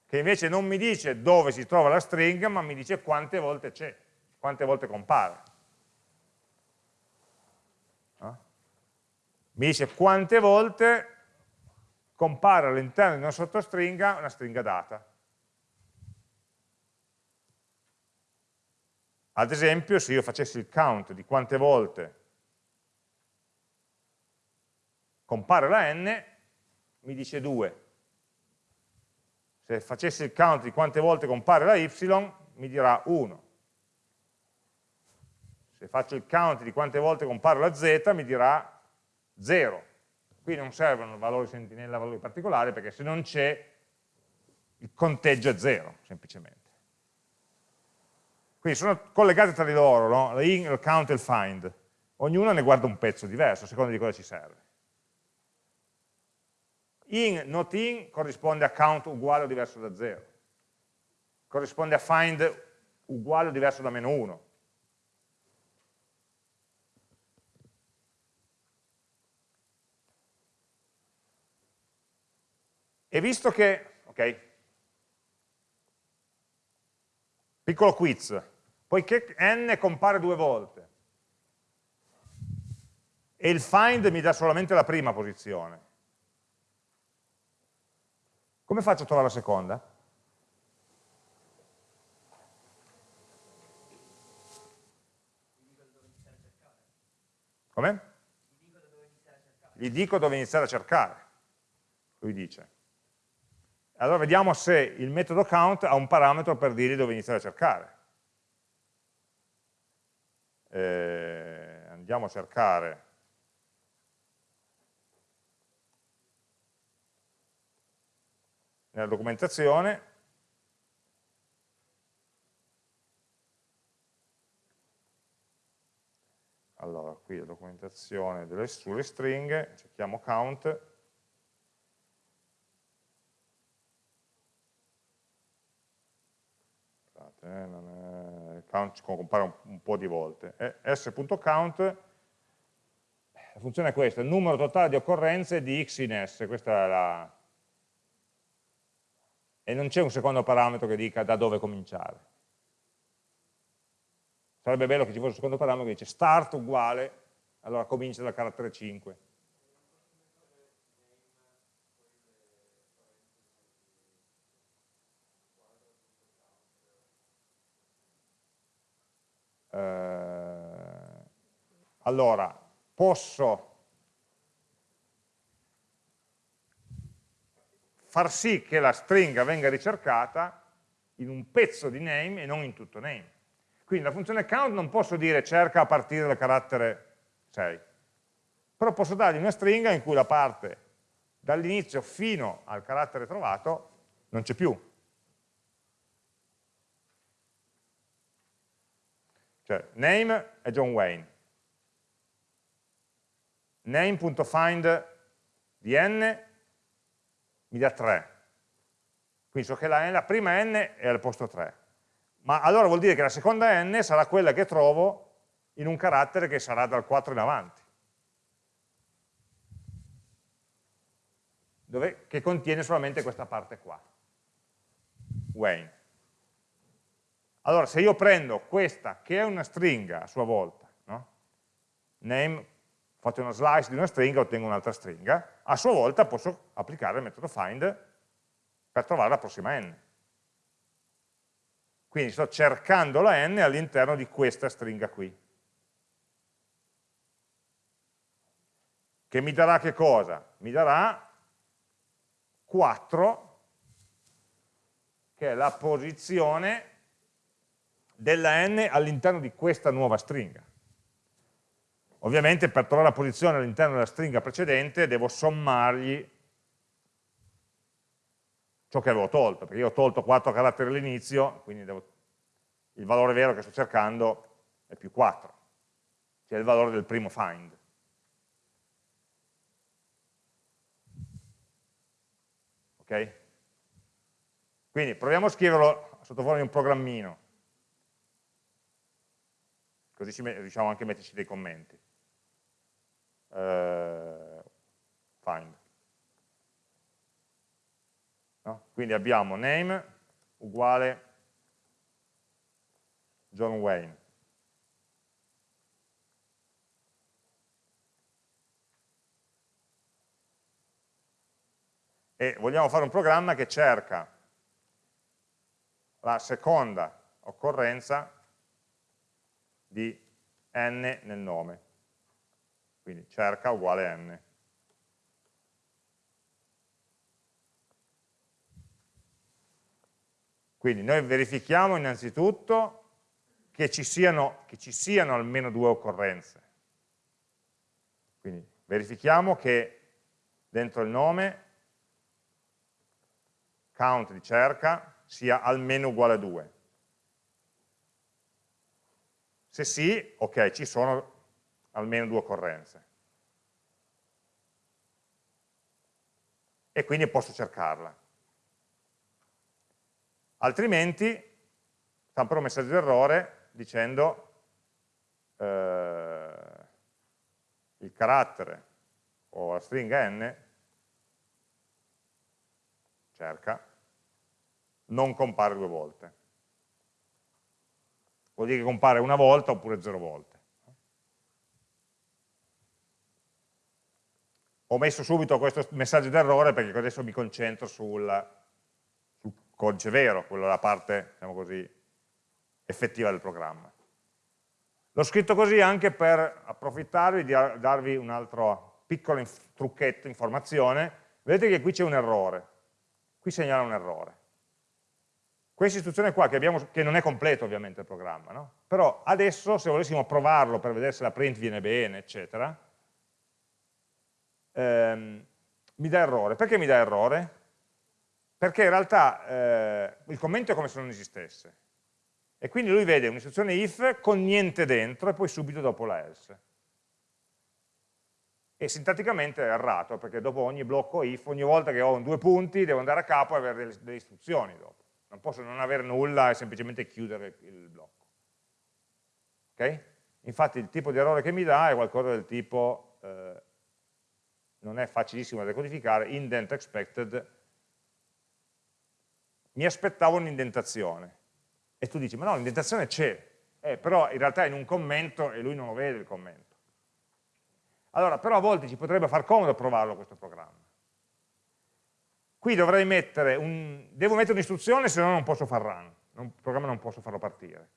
che invece non mi dice dove si trova la stringa, ma mi dice quante volte c'è, quante volte compare. No? Mi dice quante volte compare all'interno di una sottostringa una stringa data. Ad esempio, se io facessi il count di quante volte compare la n, mi dice 2 se facessi il count di quante volte compare la y, mi dirà 1. Se faccio il count di quante volte compare la z, mi dirà 0. Qui non servono valori sentinella, valori particolari, perché se non c'è, il conteggio è 0, semplicemente. Quindi sono collegate tra di loro, no? in, il count e il find. Ognuna ne guarda un pezzo diverso, a seconda di cosa ci serve in, not in corrisponde a count uguale o diverso da 0, corrisponde a find uguale o diverso da meno 1. E visto che, ok, piccolo quiz, poiché n compare due volte e il find mi dà solamente la prima posizione, come faccio a trovare la seconda? Come? Gli dico dove iniziare a cercare, lui dice. Allora vediamo se il metodo count ha un parametro per dirgli dove iniziare a cercare. Eh, andiamo a cercare. Nella documentazione. Allora qui la documentazione delle, sulle stringhe cerchiamo count eh, count compare un, un, po' di volte s.count la funzione è questa, il numero totale di occorrenze di x in s questa è la e non c'è un secondo parametro che dica da dove cominciare Sarebbe bello che ci fosse un secondo parametro che dice start uguale, allora comincia dal carattere 5. Eh, allora, posso far sì che la stringa venga ricercata in un pezzo di name e non in tutto name. Quindi la funzione count non posso dire cerca a partire dal carattere 6, però posso dargli una stringa in cui la parte dall'inizio fino al carattere trovato non c'è più. Cioè, name è John Wayne. Name.find di n mi dà 3. Quindi so che la, la prima n è al posto 3 ma allora vuol dire che la seconda n sarà quella che trovo in un carattere che sarà dal 4 in avanti, dove, che contiene solamente questa parte qua, Wayne. Allora, se io prendo questa, che è una stringa a sua volta, no? name, faccio una slice di una stringa, ottengo un'altra stringa, a sua volta posso applicare il metodo find per trovare la prossima n. Quindi sto cercando la n all'interno di questa stringa qui. Che mi darà che cosa? Mi darà 4, che è la posizione della n all'interno di questa nuova stringa. Ovviamente per trovare la posizione all'interno della stringa precedente devo sommargli ciò che avevo tolto, perché io ho tolto 4 caratteri all'inizio, quindi devo, il valore vero che sto cercando è più 4, che è il valore del primo find. Ok? Quindi proviamo a scriverlo sotto forma di un programmino, così riusciamo anche a metterci dei commenti. Uh, find. No? Quindi abbiamo name uguale John Wayne. E vogliamo fare un programma che cerca la seconda occorrenza di n nel nome. Quindi cerca uguale n. Quindi noi verifichiamo innanzitutto che ci siano, che ci siano almeno due occorrenze. Quindi verifichiamo che dentro il nome count di cerca sia almeno uguale a 2. Se sì, ok, ci sono almeno due occorrenze. E quindi posso cercarla altrimenti stamperò un messaggio d'errore dicendo eh, il carattere o la stringa n cerca, non compare due volte. Vuol dire che compare una volta oppure zero volte. Ho messo subito questo messaggio d'errore perché adesso mi concentro sul, sul codice vero, quella la parte, diciamo così, effettiva del programma. L'ho scritto così anche per approfittarvi di darvi un altro piccolo trucchetto, informazione. Vedete che qui c'è un errore, qui segnala un errore. Questa istruzione qua, che, abbiamo, che non è completo ovviamente il programma, no? però adesso se volessimo provarlo per vedere se la print viene bene, eccetera, ehm, mi dà errore. Perché mi dà errore? Perché in realtà eh, il commento è come se non esistesse. E quindi lui vede un'istruzione if con niente dentro e poi subito dopo la else. E sintatticamente è errato, perché dopo ogni blocco if, ogni volta che ho due punti, devo andare a capo e avere delle, delle istruzioni dopo. Non posso non avere nulla e semplicemente chiudere il blocco. Ok? Infatti il tipo di errore che mi dà è qualcosa del tipo, eh, non è facilissimo da decodificare, indent expected, mi aspettavo un'indentazione e tu dici, ma no, l'indentazione c'è, eh, però in realtà è in un commento e lui non lo vede il commento. Allora, però a volte ci potrebbe far comodo provarlo questo programma. Qui dovrei mettere, un, devo mettere un'istruzione, se no non posso far run, non, il programma non posso farlo partire.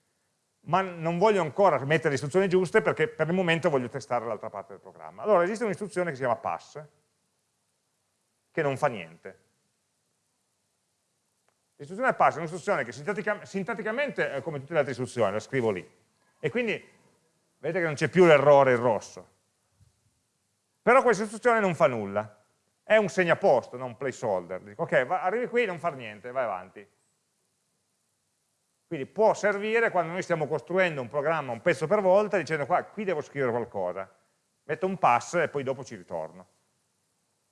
Ma non voglio ancora mettere le istruzioni giuste perché per il momento voglio testare l'altra parte del programma. Allora esiste un'istruzione che si chiama pass, che non fa niente. L'istruzione pass è un'istruzione che sintatica, sintaticamente è come tutte le altre istruzioni, la scrivo lì. E quindi vedete che non c'è più l'errore in rosso. Però questa istruzione non fa nulla. È un segnaposto, non un placeholder. Dico, ok, va, arrivi qui, non far niente, vai avanti. Quindi può servire quando noi stiamo costruendo un programma un pezzo per volta dicendo qua, qui devo scrivere qualcosa. Metto un pass e poi dopo ci ritorno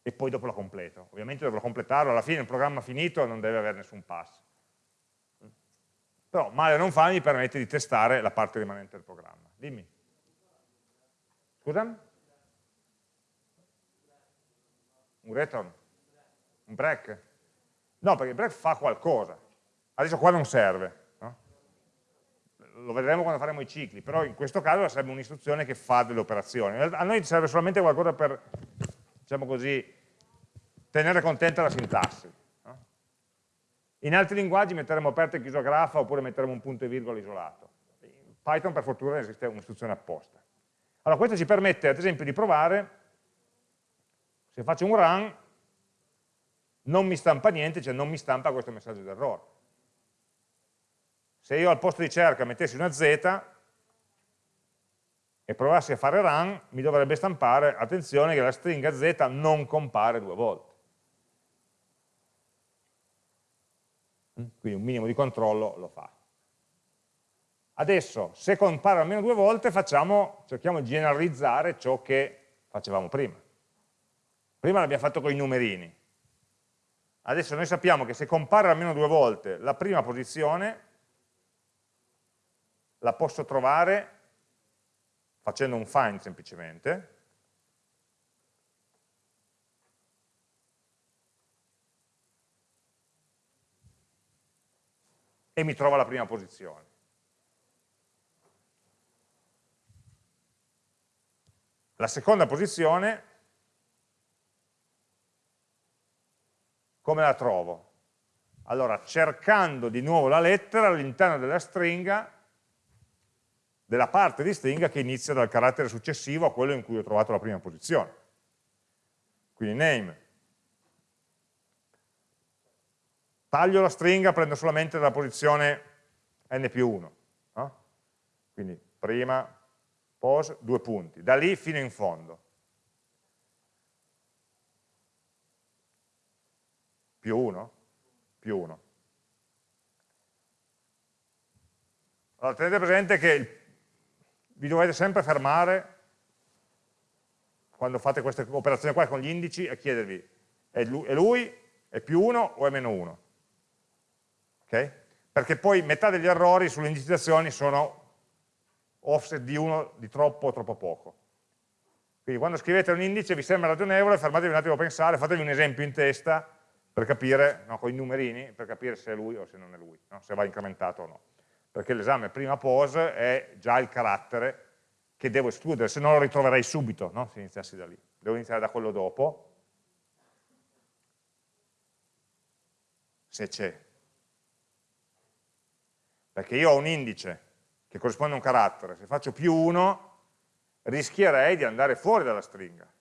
e poi dopo la completo. Ovviamente dovrò completarlo, alla fine il programma finito non deve avere nessun pass. Però male non fa, mi permette di testare la parte rimanente del programma. Dimmi. Scusa? Un return? Un break? No, perché il break fa qualcosa. Adesso qua non serve. No? Lo vedremo quando faremo i cicli, però in questo caso sarebbe un'istruzione che fa delle operazioni. A noi serve solamente qualcosa per diciamo così, tenere contenta la sintassi. No? In altri linguaggi metteremo aperto e chiuso a grafo oppure metteremo un punto e virgola isolato. In Python per fortuna esiste un'istruzione apposta. Allora questo ci permette ad esempio di provare, se faccio un run, non mi stampa niente, cioè non mi stampa questo messaggio d'errore. Se io al posto di cerca mettessi una Z, e provassi a fare run, mi dovrebbe stampare, attenzione che la stringa z non compare due volte. Mm? Quindi un minimo di controllo lo fa. Adesso, se compare almeno due volte, facciamo, cerchiamo di generalizzare ciò che facevamo prima. Prima l'abbiamo fatto con i numerini. Adesso noi sappiamo che se compare almeno due volte la prima posizione, la posso trovare facendo un find semplicemente, e mi trova la prima posizione. La seconda posizione, come la trovo? Allora, cercando di nuovo la lettera all'interno della stringa della parte di stringa che inizia dal carattere successivo a quello in cui ho trovato la prima posizione. Quindi name. Taglio la stringa, prendo solamente dalla posizione n più 1. No? Quindi prima, pose, due punti. Da lì fino in fondo. Più 1? Più 1. Allora tenete presente che vi dovete sempre fermare quando fate queste operazioni qua con gli indici e chiedervi è lui, è più 1 o è meno 1 okay? perché poi metà degli errori sulle indicizzazioni sono offset di 1 di troppo o troppo poco quindi quando scrivete un indice vi sembra ragionevole fermatevi un attimo a pensare fatevi un esempio in testa per capire, no, con i numerini, per capire se è lui o se non è lui, no? se va incrementato o no. Perché l'esame prima pose è già il carattere che devo escludere, se no lo ritroverei subito, no? se iniziassi da lì. Devo iniziare da quello dopo, se c'è. Perché io ho un indice che corrisponde a un carattere, se faccio più 1 rischierei di andare fuori dalla stringa.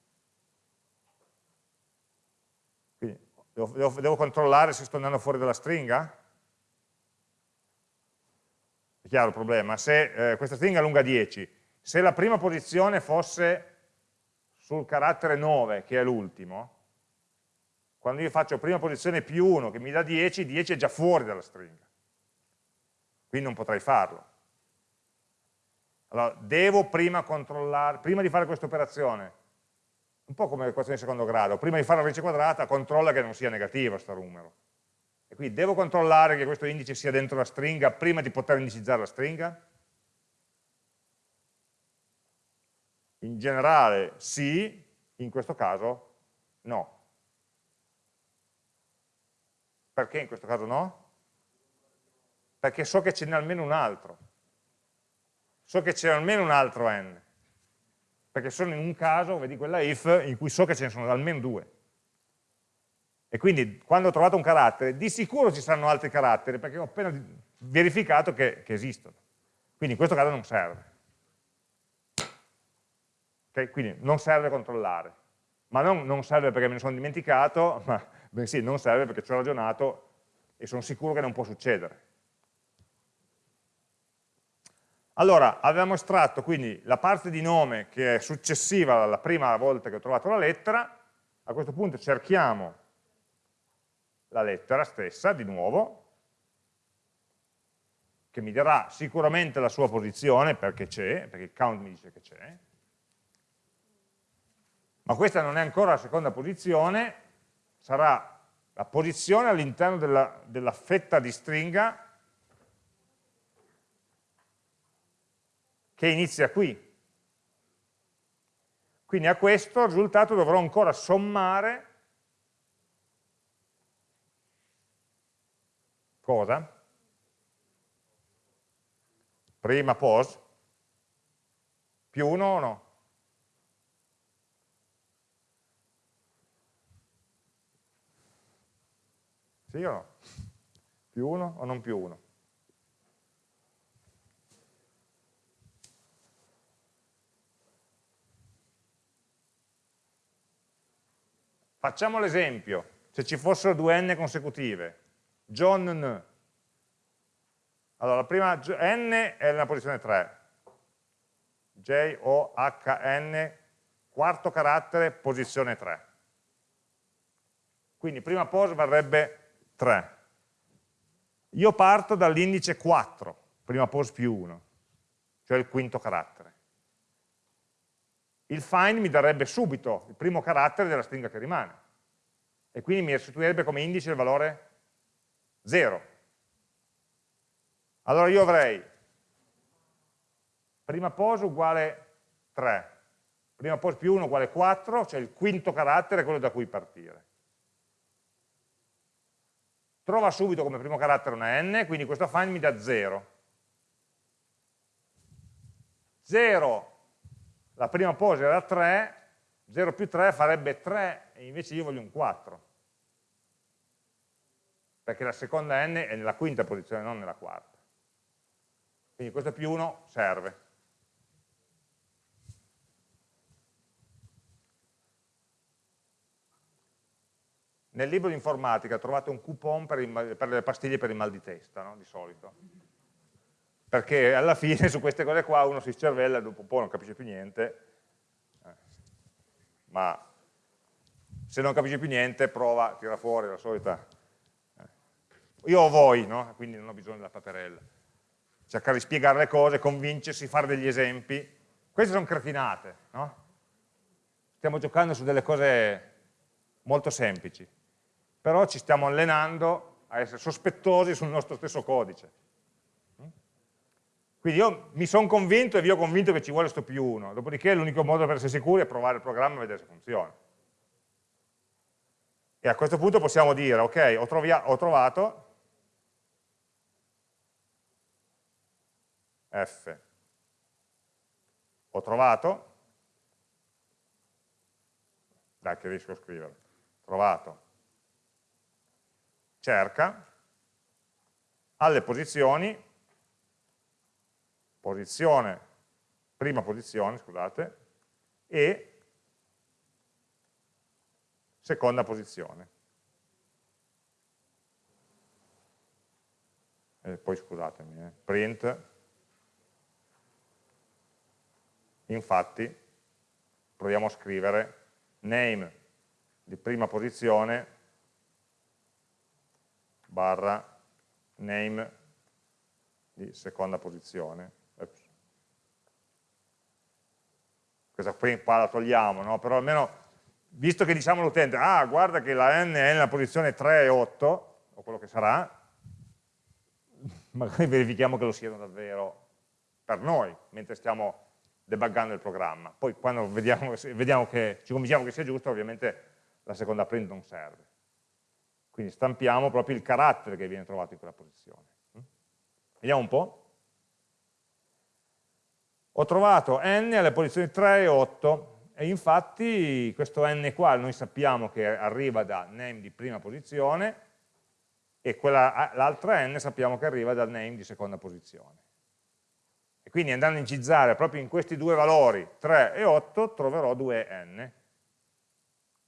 Quindi devo, devo, devo controllare se sto andando fuori dalla stringa? È chiaro il problema? Se eh, questa stringa è lunga 10, se la prima posizione fosse sul carattere 9, che è l'ultimo, quando io faccio prima posizione più 1 che mi dà 10, 10 è già fuori dalla stringa. Quindi non potrei farlo. Allora, devo prima controllare, prima di fare questa operazione, un po' come l'equazione di secondo grado, prima di fare la radice quadrata, controlla che non sia negativo questo numero. E quindi devo controllare che questo indice sia dentro la stringa prima di poter indicizzare la stringa? In generale sì, in questo caso no. Perché in questo caso no? Perché so che ce n'è almeno un altro so che c'è almeno un altro n, perché sono in un caso, vedi quella if, in cui so che ce ne sono almeno due. E quindi quando ho trovato un carattere, di sicuro ci saranno altri caratteri, perché ho appena verificato che, che esistono. Quindi in questo caso non serve. Okay? Quindi non serve controllare. Ma non, non serve perché me ne sono dimenticato, <laughs> ma bensì non serve perché ci ho ragionato e sono sicuro che non può succedere. Allora, avevamo estratto quindi la parte di nome che è successiva alla prima volta che ho trovato la lettera, a questo punto cerchiamo la lettera stessa di nuovo, che mi darà sicuramente la sua posizione perché c'è, perché il count mi dice che c'è, ma questa non è ancora la seconda posizione, sarà la posizione all'interno della, della fetta di stringa che inizia qui. Quindi a questo risultato dovrò ancora sommare cosa? Prima pos più 1 o no? Sì o no? Più 1 o non più 1? Facciamo l'esempio, se ci fossero due n consecutive, John N. Allora, la prima n è nella posizione 3, J, O, H, N, quarto carattere, posizione 3. Quindi prima pos varrebbe 3. Io parto dall'indice 4, prima pos più 1, cioè il quinto carattere il find mi darebbe subito il primo carattere della stringa che rimane e quindi mi restituirebbe come indice il valore 0. Allora io avrei prima pos uguale 3, prima pos più 1 uguale 4, cioè il quinto carattere, quello da cui partire. Trova subito come primo carattere una n, quindi questo find mi dà 0. 0 la prima pose era 3, 0 più 3 farebbe 3 e invece io voglio un 4 perché la seconda n è nella quinta posizione, non nella quarta. Quindi questo più 1 serve. Nel libro di informatica trovate un coupon per, per le pastiglie per il mal di testa, no? di solito perché alla fine su queste cose qua uno si scervella e dopo un po' non capisce più niente, eh. ma se non capisce più niente prova, tira fuori la solita. Eh. Io ho voi, no? quindi non ho bisogno della paperella. Cercare di spiegare le cose, convincersi, fare degli esempi. Queste sono cretinate, no? Stiamo giocando su delle cose molto semplici, però ci stiamo allenando a essere sospettosi sul nostro stesso codice. Quindi io mi sono convinto e vi ho convinto che ci vuole sto più 1, dopodiché l'unico modo per essere sicuri è provare il programma e vedere se funziona. E a questo punto possiamo dire, ok, ho, ho trovato F, ho trovato, dai che riesco a scrivere, trovato, cerca, alle posizioni, posizione, prima posizione, scusate, e seconda posizione. E poi scusatemi, eh, print, infatti proviamo a scrivere name di prima posizione barra name di seconda posizione. Questa qui qua la togliamo, no? però almeno visto che diciamo all'utente, ah guarda che la n è nella posizione 3 e 8, o quello che sarà, magari verifichiamo che lo siano davvero per noi, mentre stiamo debuggando il programma. Poi quando vediamo, vediamo che, ci convinciamo che sia giusto, ovviamente la seconda print non serve. Quindi stampiamo proprio il carattere che viene trovato in quella posizione. Vediamo un po'. Ho trovato n alle posizioni 3 e 8 e infatti questo n qua noi sappiamo che arriva da name di prima posizione e l'altra n sappiamo che arriva dal name di seconda posizione. E quindi andando a incizzare proprio in questi due valori 3 e 8 troverò due n.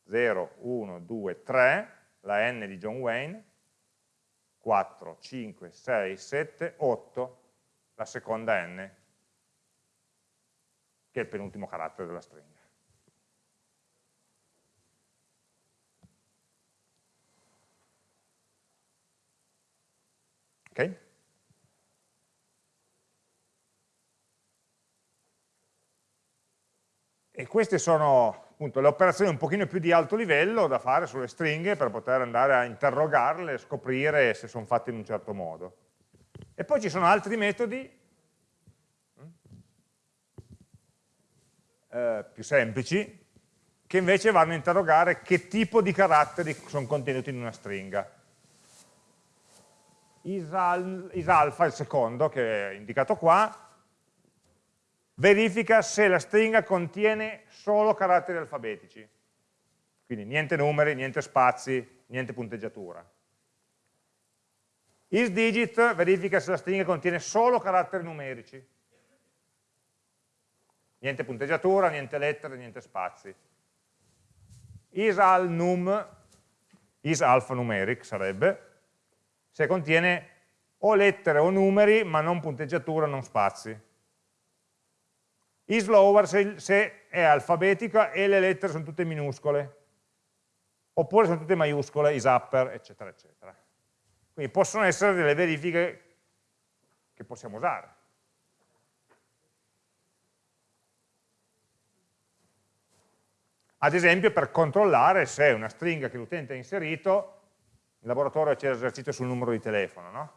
0, 1, 2, 3, la n di John Wayne, 4, 5, 6, 7, 8, la seconda n, che è il penultimo carattere della stringa. Ok? E queste sono appunto, le operazioni un pochino più di alto livello da fare sulle stringhe per poter andare a interrogarle scoprire se sono fatte in un certo modo. E poi ci sono altri metodi eh, più semplici che invece vanno a interrogare che tipo di caratteri sono contenuti in una stringa. Isal, isalfa, il secondo, che è indicato qua, verifica se la stringa contiene solo caratteri alfabetici. Quindi niente numeri, niente spazi, niente punteggiatura. isDigit verifica se la stringa contiene solo caratteri numerici. Niente punteggiatura, niente lettere, niente spazi. isalnum, isalphanumeric sarebbe, se contiene o lettere o numeri, ma non punteggiatura, non spazi islower se, se è alfabetica e le lettere sono tutte minuscole, oppure sono tutte maiuscole, isupper, eccetera, eccetera. Quindi possono essere delle verifiche che possiamo usare. Ad esempio per controllare se una stringa che l'utente ha inserito, in laboratorio c'è l'esercizio sul numero di telefono, no?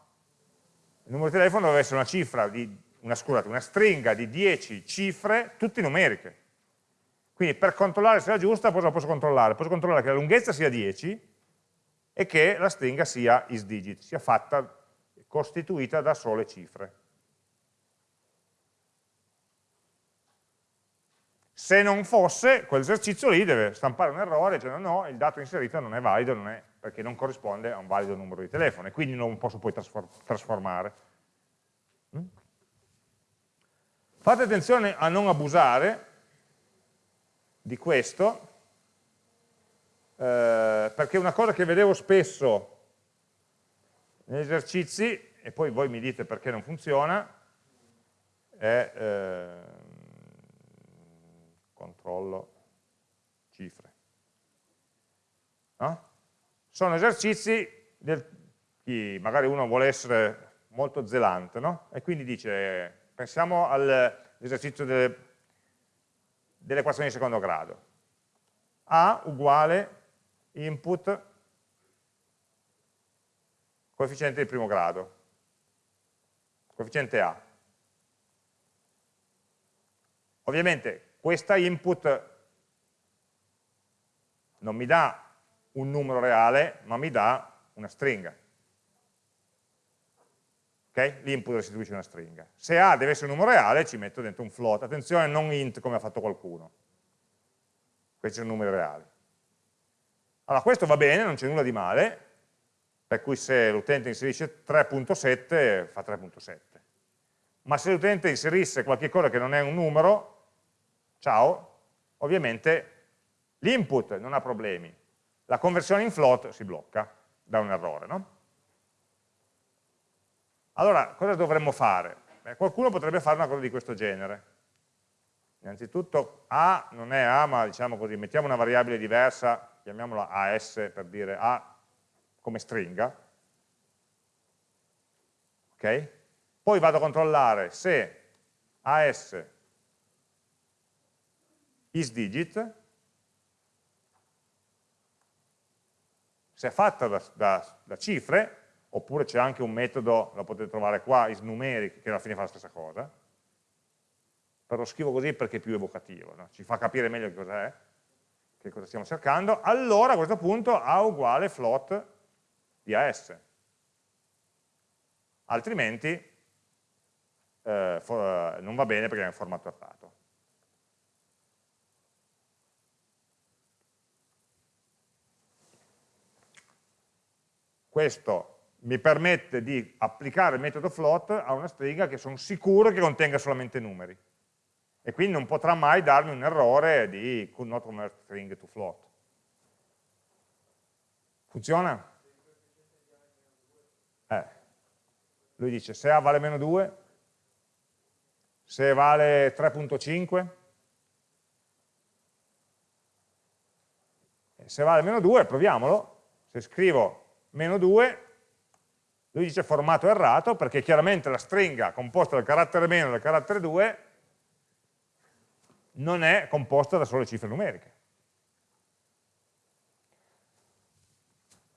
Il numero di telefono deve essere una cifra di una, scusate, una stringa di 10 cifre, tutte numeriche. Quindi per controllare se è giusta, cosa posso controllare? Posso controllare che la lunghezza sia 10 e che la stringa sia isDigit, sia fatta, costituita da sole cifre. Se non fosse, quell'esercizio lì deve stampare un errore, cioè no, il dato inserito non è valido, non è, perché non corrisponde a un valido numero di telefono e quindi non posso poi trasformare. Mm? Fate attenzione a non abusare di questo, eh, perché una cosa che vedevo spesso negli esercizi, e poi voi mi dite perché non funziona, è eh, controllo cifre. No? Sono esercizi del, chi magari uno vuole essere molto zelante, no? e quindi dice Pensiamo all'esercizio delle, delle equazioni di secondo grado. A uguale input coefficiente di primo grado, coefficiente A. Ovviamente questa input non mi dà un numero reale, ma mi dà una stringa. Okay? L'input restituisce una stringa. Se A deve essere un numero reale, ci metto dentro un float. Attenzione, non int come ha fatto qualcuno. Questi sono numeri reali. Allora, questo va bene, non c'è nulla di male, per cui se l'utente inserisce 3.7 fa 3.7. Ma se l'utente inserisse qualche cosa che non è un numero, ciao, ovviamente l'input non ha problemi, la conversione in float si blocca da un errore. No? Allora, cosa dovremmo fare? Beh, qualcuno potrebbe fare una cosa di questo genere. Innanzitutto A non è A, ma diciamo così, mettiamo una variabile diversa, chiamiamola AS per dire A come stringa. Ok? Poi vado a controllare se AS isDigit, se è fatta da, da, da cifre, oppure c'è anche un metodo, lo potete trovare qua, isNumeric, che alla fine fa la stessa cosa, però lo scrivo così perché è più evocativo, no? ci fa capire meglio che cos'è, che cosa stiamo cercando, allora a questo punto A uguale float di AS. Altrimenti eh, non va bene perché è in formato errato. Questo mi permette di applicare il metodo float a una stringa che sono sicuro che contenga solamente numeri. E quindi non potrà mai darmi un errore di could not convert string to float. Funziona? Eh. Lui dice se A vale meno 2, se vale 3.5, se vale meno 2 proviamolo, se scrivo meno 2 lui dice formato errato perché chiaramente la stringa composta dal carattere meno e dal carattere 2 non è composta da sole cifre numeriche.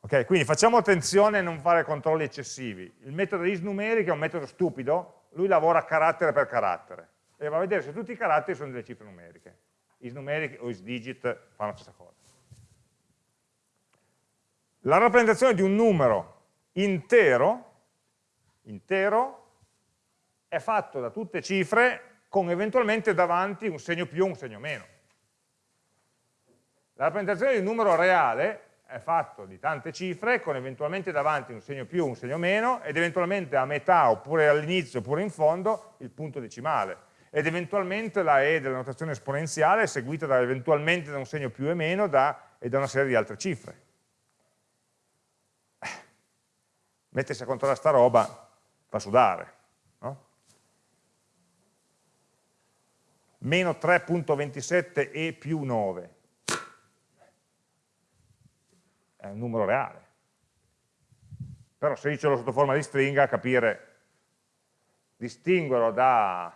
Ok, quindi facciamo attenzione a non fare controlli eccessivi. Il metodo isNumeric è un metodo stupido, lui lavora carattere per carattere e va a vedere se tutti i caratteri sono delle cifre numeriche. IsNumeric o isDigit fanno la stessa cosa. La rappresentazione di un numero intero, intero è fatto da tutte cifre con eventualmente davanti un segno più o un segno meno. La rappresentazione di un numero reale è fatto di tante cifre con eventualmente davanti un segno più, un segno meno ed eventualmente a metà oppure all'inizio oppure in fondo il punto decimale ed eventualmente la E della notazione esponenziale è seguita da, eventualmente da un segno più e meno da, e da una serie di altre cifre. Mettersi a controllare sta roba fa sudare. No? Meno 3.27 e più 9 è un numero reale. Però se io ce l'ho sotto forma di stringa, capire, distinguerlo da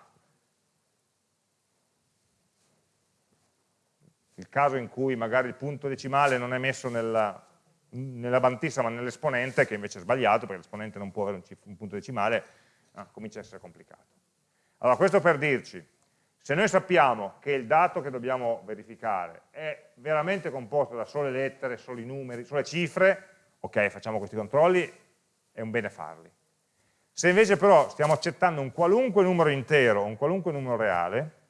il caso in cui magari il punto decimale non è messo nella, nell'avanzista ma nell'esponente, che invece è sbagliato, perché l'esponente non può avere un, un punto decimale, ah, comincia a essere complicato. Allora, questo per dirci, se noi sappiamo che il dato che dobbiamo verificare è veramente composto da sole lettere, soli numeri, sole cifre, ok, facciamo questi controlli, è un bene farli. Se invece però stiamo accettando un qualunque numero intero, un qualunque numero reale,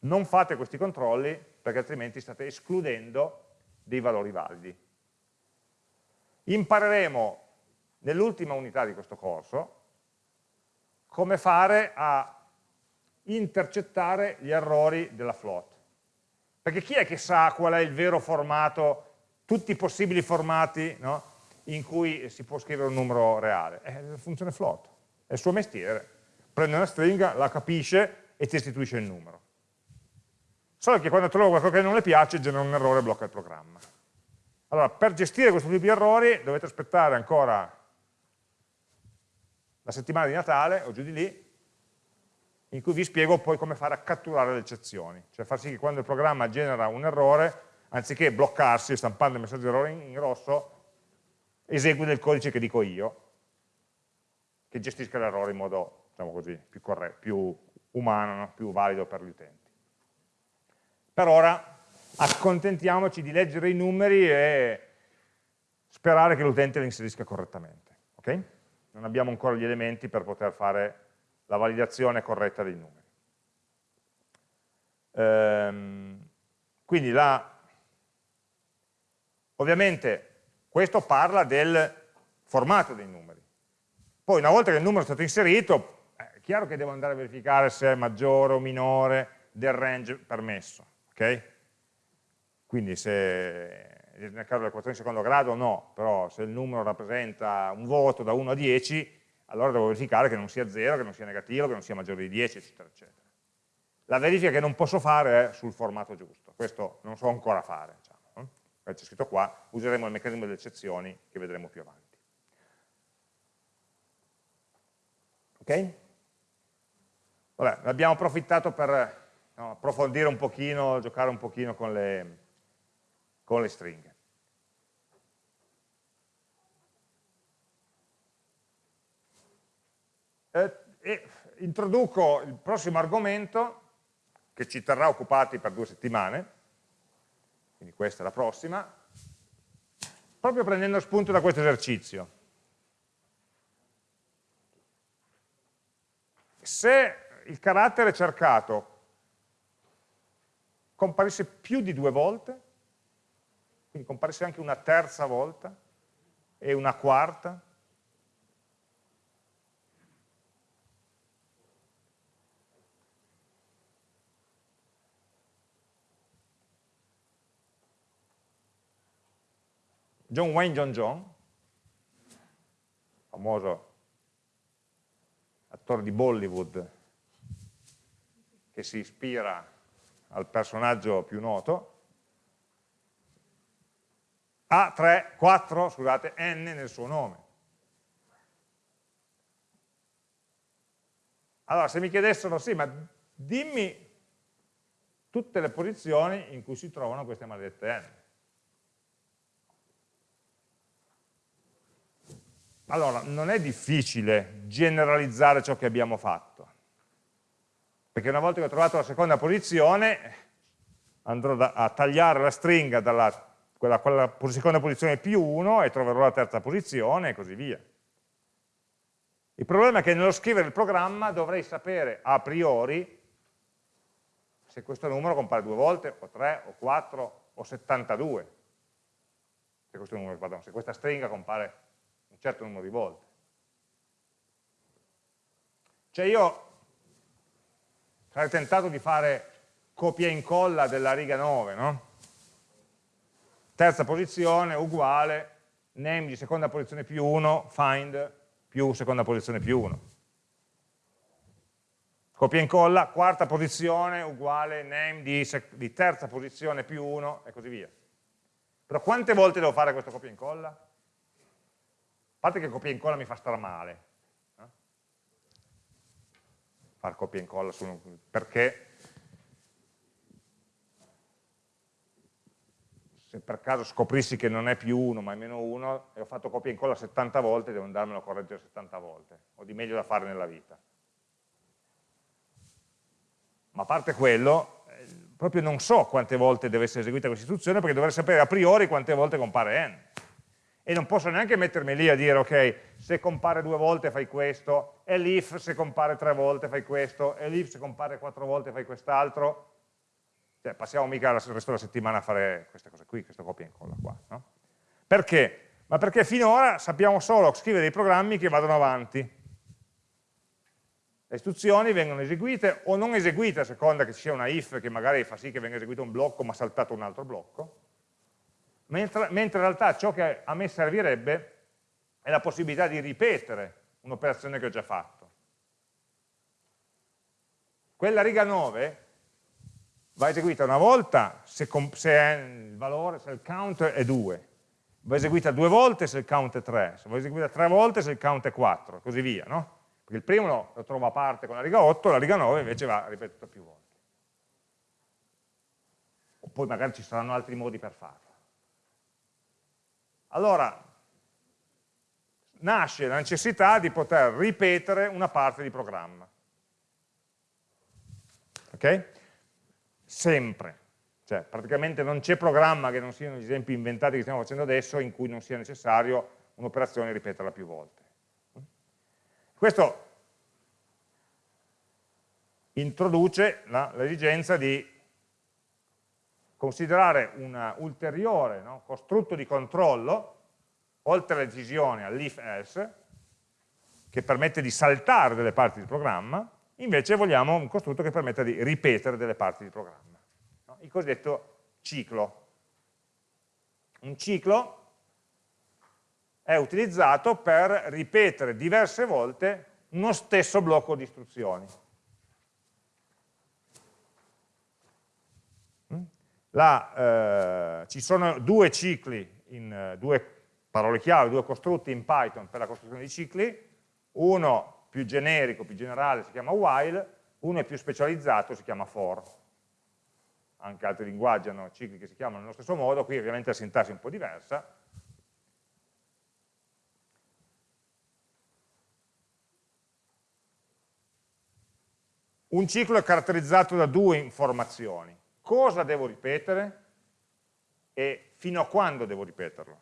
non fate questi controlli perché altrimenti state escludendo dei valori validi impareremo nell'ultima unità di questo corso come fare a intercettare gli errori della float. Perché chi è che sa qual è il vero formato, tutti i possibili formati no, in cui si può scrivere un numero reale? È la funzione float, è il suo mestiere. Prende una stringa, la capisce e ti restituisce il numero. Solo che quando trova qualcosa che non le piace genera un errore e blocca il programma. Allora, per gestire questo tipo di errori dovete aspettare ancora la settimana di Natale o giù di lì, in cui vi spiego poi come fare a catturare le eccezioni, cioè far sì che quando il programma genera un errore, anziché bloccarsi stampando il messaggio errore in, rosso, esegui del codice che dico io, che gestisca l'errore in modo, diciamo così, più, più umano, no? più valido per gli utenti. Per ora accontentiamoci di leggere i numeri e sperare che l'utente le inserisca correttamente. Okay? Non abbiamo ancora gli elementi per poter fare la validazione corretta dei numeri. Ehm, quindi la, ovviamente questo parla del formato dei numeri. Poi una volta che il numero è stato inserito, è chiaro che devo andare a verificare se è maggiore o minore del range permesso. Okay? Quindi se nel caso dell'equazione di secondo grado no, però se il numero rappresenta un voto da 1 a 10, allora devo verificare che non sia 0, che non sia negativo, che non sia maggiore di 10, eccetera, eccetera. La verifica che non posso fare è sul formato giusto, questo non so ancora fare, diciamo. c'è scritto qua, useremo il meccanismo delle eccezioni che vedremo più avanti. Ok? Vabbè, abbiamo approfittato per no, approfondire un pochino, giocare un pochino con le, con le stringhe. Eh, e introduco il prossimo argomento che ci terrà occupati per due settimane, quindi questa è la prossima, proprio prendendo spunto da questo esercizio. Se il carattere cercato comparisse più di due volte, quindi comparisse anche una terza volta e una quarta, John Wayne John John, famoso attore di Bollywood che si ispira al personaggio più noto, ha 3, 4, scusate, n nel suo nome. Allora, se mi chiedessero, sì, ma dimmi tutte le posizioni in cui si trovano queste maledette n. Allora, non è difficile generalizzare ciò che abbiamo fatto, perché una volta che ho trovato la seconda posizione andrò a tagliare la stringa dalla quella, quella seconda posizione più 1 e troverò la terza posizione e così via. Il problema è che nello scrivere il programma dovrei sapere a priori se questo numero compare due volte, o tre, o quattro, o 72. Se, questo numero, pardon, se questa stringa compare un certo numero di volte. Cioè io sarei tentato di fare copia e incolla della riga 9, no? Terza posizione uguale name di seconda posizione più 1, find più seconda posizione più 1. Copia e incolla, quarta posizione uguale name di, di terza posizione più 1 e così via. Però quante volte devo fare questo copia e incolla? A parte che copia e incolla mi fa star male. Eh? Far copia e incolla su, perché se per caso scoprissi che non è più 1 ma è meno 1 e ho fatto copia e incolla 70 volte, devo andarmelo a correggere 70 volte, ho di meglio da fare nella vita. Ma a parte quello, eh, proprio non so quante volte deve essere eseguita questa istruzione perché dovrei sapere a priori quante volte compare n. E non posso neanche mettermi lì a dire, ok, se compare due volte fai questo, e l'if se compare tre volte fai questo, e l'if se compare quattro volte fai quest'altro, cioè, passiamo mica il resto della settimana a fare queste cose qui, questa copia e incolla qua. No? Perché? Ma perché finora sappiamo solo scrivere dei programmi che vadano avanti. Le istruzioni vengono eseguite o non eseguite a seconda che ci sia una if che magari fa sì che venga eseguito un blocco ma saltato un altro blocco, mentre, mentre in realtà ciò che a me servirebbe è la possibilità di ripetere un'operazione che ho già fatto. Quella riga 9 va eseguita una volta se, se il valore, se il count è 2, va eseguita due volte se il count è 3, se va eseguita tre volte se il count è 4, e così via, no? Perché il primo lo, lo trovo a parte con la riga 8, la riga 9 invece va ripetuta più volte. O poi magari ci saranno altri modi per farlo. Allora, nasce la necessità di poter ripetere una parte di programma. Ok? Sempre, Cioè, praticamente non c'è programma che non siano gli esempi inventati che stiamo facendo adesso in cui non sia necessario un'operazione ripeterla più volte. Questo introduce l'esigenza di considerare un ulteriore no, costrutto di controllo, oltre alla decisione all'if-else, che permette di saltare delle parti del programma, invece vogliamo un costrutto che permetta di ripetere delle parti del programma, no? il cosiddetto ciclo. Un ciclo è utilizzato per ripetere diverse volte uno stesso blocco di istruzioni. La, eh, ci sono due cicli, in, due parole chiave, due costrutti in Python per la costruzione di cicli, uno più generico, più generale si chiama while, uno è più specializzato si chiama for. Anche altri linguaggi hanno cicli che si chiamano nello stesso modo, qui ovviamente la sintassi è un po' diversa. Un ciclo è caratterizzato da due informazioni cosa devo ripetere e fino a quando devo ripeterlo.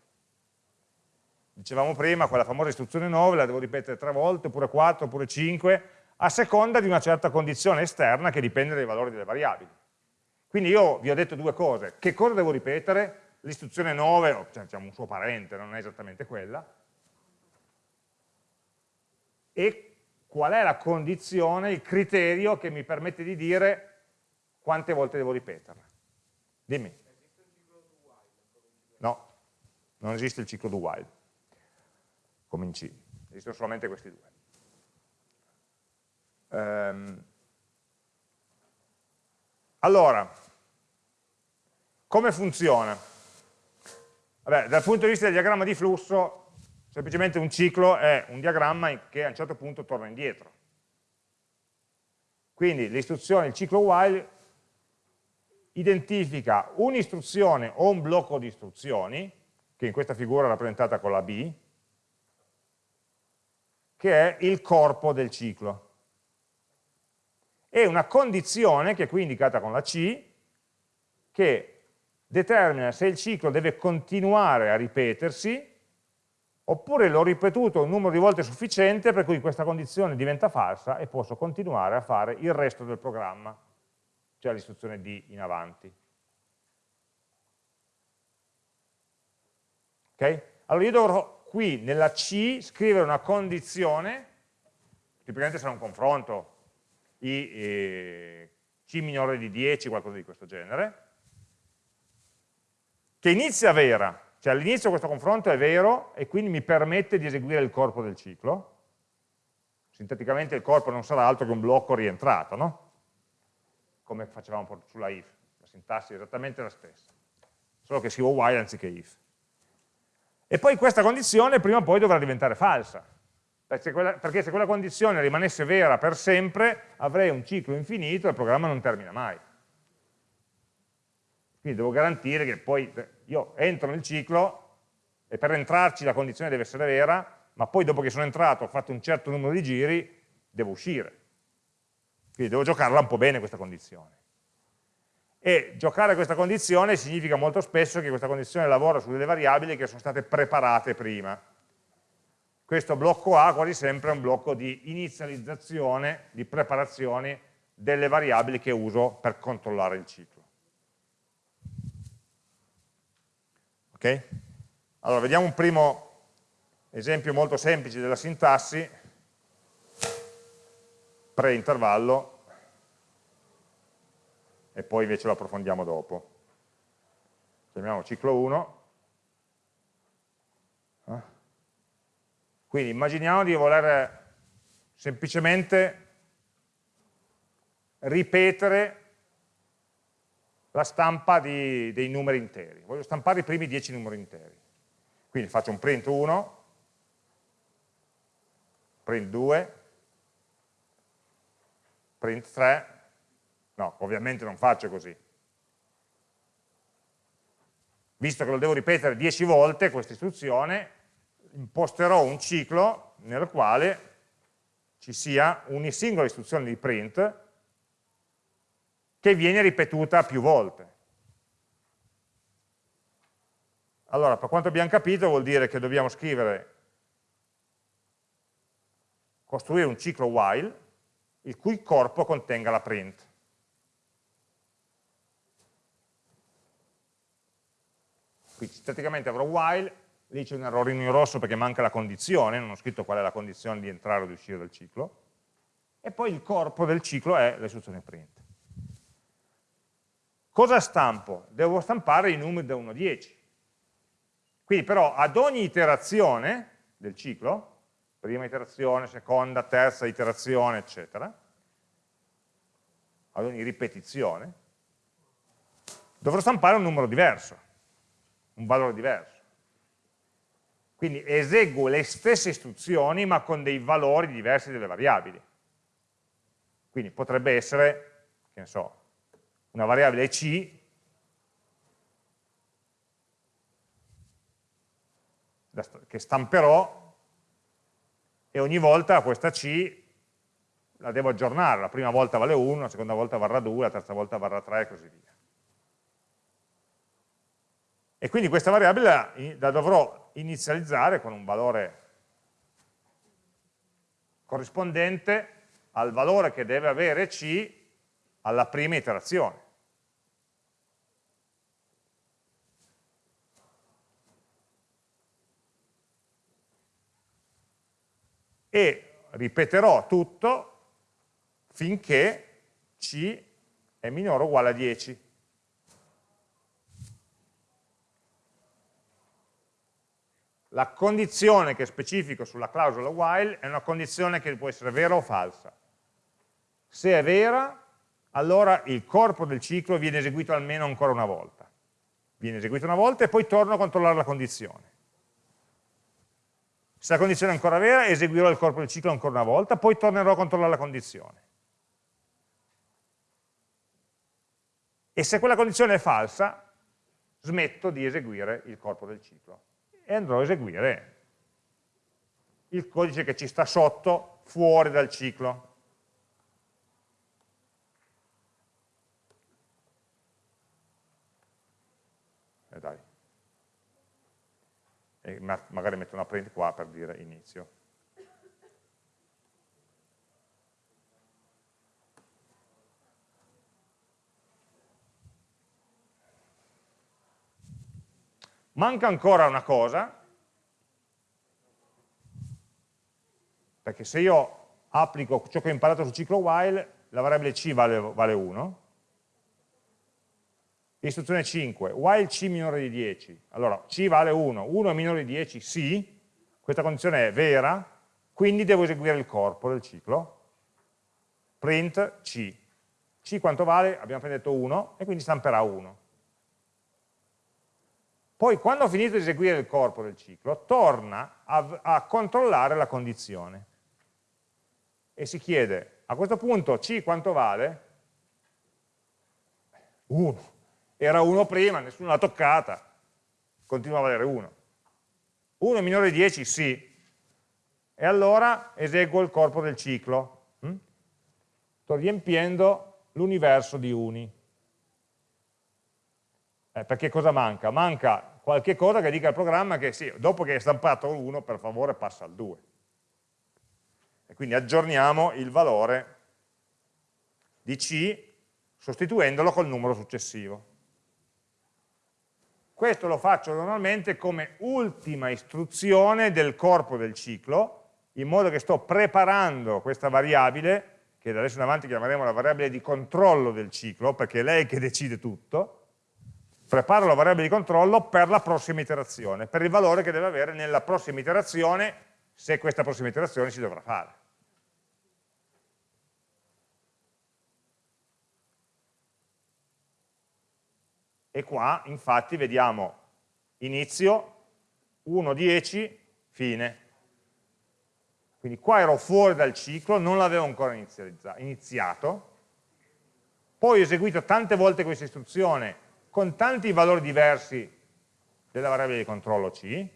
Dicevamo prima, quella famosa istruzione 9 la devo ripetere tre volte, oppure quattro, oppure cinque, a seconda di una certa condizione esterna che dipende dai valori delle variabili. Quindi io vi ho detto due cose. Che cosa devo ripetere? L'istruzione 9, o cioè, diciamo un suo parente, non è esattamente quella, e qual è la condizione, il criterio che mi permette di dire quante volte devo ripeterla? Dimmi. No, non esiste il ciclo do while, come in C, esistono solamente questi due. Um, allora, come funziona? Vabbè, dal punto di vista del diagramma di flusso, semplicemente un ciclo è un diagramma che a un certo punto torna indietro. Quindi l'istruzione, il ciclo while identifica un'istruzione o un blocco di istruzioni, che in questa figura è rappresentata con la B, che è il corpo del ciclo. E una condizione, che è qui indicata con la C, che determina se il ciclo deve continuare a ripetersi oppure l'ho ripetuto un numero di volte sufficiente per cui questa condizione diventa falsa e posso continuare a fare il resto del programma cioè l'istruzione D in avanti. Ok? Allora io dovrò qui nella C scrivere una condizione, tipicamente sarà un confronto, I, eh, C minore di 10, qualcosa di questo genere, che inizia vera, cioè all'inizio questo confronto è vero e quindi mi permette di eseguire il corpo del ciclo, sinteticamente il corpo non sarà altro che un blocco rientrato, no? come facevamo sulla if, la sintassi è esattamente la stessa, solo che scrivo while anziché if. E poi questa condizione prima o poi dovrà diventare falsa, perché, quella, perché se quella condizione rimanesse vera per sempre avrei un ciclo infinito e il programma non termina mai. Quindi devo garantire che poi io entro nel ciclo e per entrarci la condizione deve essere vera, ma poi dopo che sono entrato, ho fatto un certo numero di giri, devo uscire. Quindi devo giocarla un po' bene questa condizione. E giocare questa condizione significa molto spesso che questa condizione lavora su delle variabili che sono state preparate prima. Questo blocco A quasi sempre è un blocco di inizializzazione, di preparazione delle variabili che uso per controllare il ciclo. Ok? Allora, vediamo un primo esempio molto semplice della sintassi pre-intervallo e poi invece lo approfondiamo dopo. Chiamiamo ciclo 1. Eh? Quindi immaginiamo di voler semplicemente ripetere la stampa di, dei numeri interi. Voglio stampare i primi 10 numeri interi. Quindi faccio un print 1, print 2, print 3, no, ovviamente non faccio così. Visto che lo devo ripetere 10 volte questa istruzione, imposterò un ciclo nel quale ci sia una singola istruzione di print che viene ripetuta più volte. Allora, per quanto abbiamo capito vuol dire che dobbiamo scrivere, costruire un ciclo while, il cui corpo contenga la print. Quindi sinteticamente avrò while, lì c'è un errorino in rosso perché manca la condizione, non ho scritto qual è la condizione di entrare o di uscire dal ciclo, e poi il corpo del ciclo è l'istruzione print. Cosa stampo? Devo stampare i numeri da 1 a 10. Quindi però ad ogni iterazione del ciclo, prima iterazione, seconda, terza iterazione, eccetera, ad ogni ripetizione, dovrò stampare un numero diverso, un valore diverso. Quindi eseguo le stesse istruzioni ma con dei valori diversi delle variabili. Quindi potrebbe essere, che ne so, una variabile c che stamperò e ogni volta questa c la devo aggiornare, la prima volta vale 1, la seconda volta varrà 2, la terza volta varrà 3 e così via. E quindi questa variabile la dovrò inizializzare con un valore corrispondente al valore che deve avere C alla prima iterazione. E ripeterò tutto finché C è minore o uguale a 10. La condizione che specifico sulla clausola while è una condizione che può essere vera o falsa. Se è vera, allora il corpo del ciclo viene eseguito almeno ancora una volta. Viene eseguito una volta e poi torno a controllare la condizione. Se la condizione è ancora vera, eseguirò il corpo del ciclo ancora una volta, poi tornerò a controllare la condizione. E se quella condizione è falsa, smetto di eseguire il corpo del ciclo e andrò a eseguire il codice che ci sta sotto, fuori dal ciclo. E dai. E magari metto una print qua per dire inizio. Manca ancora una cosa, perché se io applico ciò che ho imparato sul ciclo while, la variabile c vale, vale 1, istruzione 5, while c minore di 10, allora c vale 1, 1 è minore di 10, sì, questa condizione è vera, quindi devo eseguire il corpo del ciclo, print c, c quanto vale? Abbiamo appena detto 1, e quindi stamperà 1. Poi quando ho finito di eseguire il corpo del ciclo, torna a, a controllare la condizione e si chiede, a questo punto C quanto vale? 1. Era 1 prima, nessuno l'ha toccata, continua a valere 1. 1 è minore di 10? Sì. E allora eseguo il corpo del ciclo. Hm? Sto riempiendo l'universo di uni. Eh, perché cosa manca? Manca qualche cosa che dica al programma che sì, dopo che è stampato l'1 per favore passa al 2. E quindi aggiorniamo il valore di C sostituendolo col numero successivo. Questo lo faccio normalmente come ultima istruzione del corpo del ciclo, in modo che sto preparando questa variabile, che da adesso in avanti chiameremo la variabile di controllo del ciclo, perché è lei che decide tutto, preparo la variabile di controllo per la prossima iterazione, per il valore che deve avere nella prossima iterazione, se questa prossima iterazione si dovrà fare. E qua, infatti, vediamo inizio, 1, 10, fine. Quindi qua ero fuori dal ciclo, non l'avevo ancora iniziato, poi ho eseguito tante volte questa istruzione con tanti valori diversi della variabile di controllo C.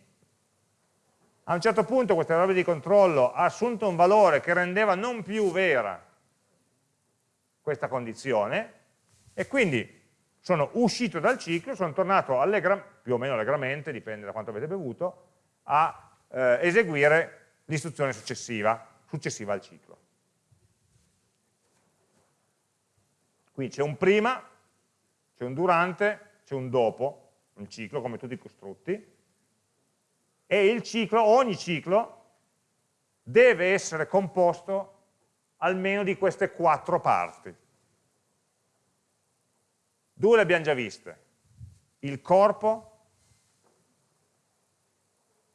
A un certo punto questa variabile di controllo ha assunto un valore che rendeva non più vera questa condizione e quindi sono uscito dal ciclo, sono tornato più o meno allegramente, dipende da quanto avete bevuto, a eh, eseguire l'istruzione successiva, successiva al ciclo. Qui c'è un prima, c'è un durante, c'è un dopo, un ciclo come tutti i costrutti, e il ciclo, ogni ciclo, deve essere composto almeno di queste quattro parti. Due le abbiamo già viste. Il corpo,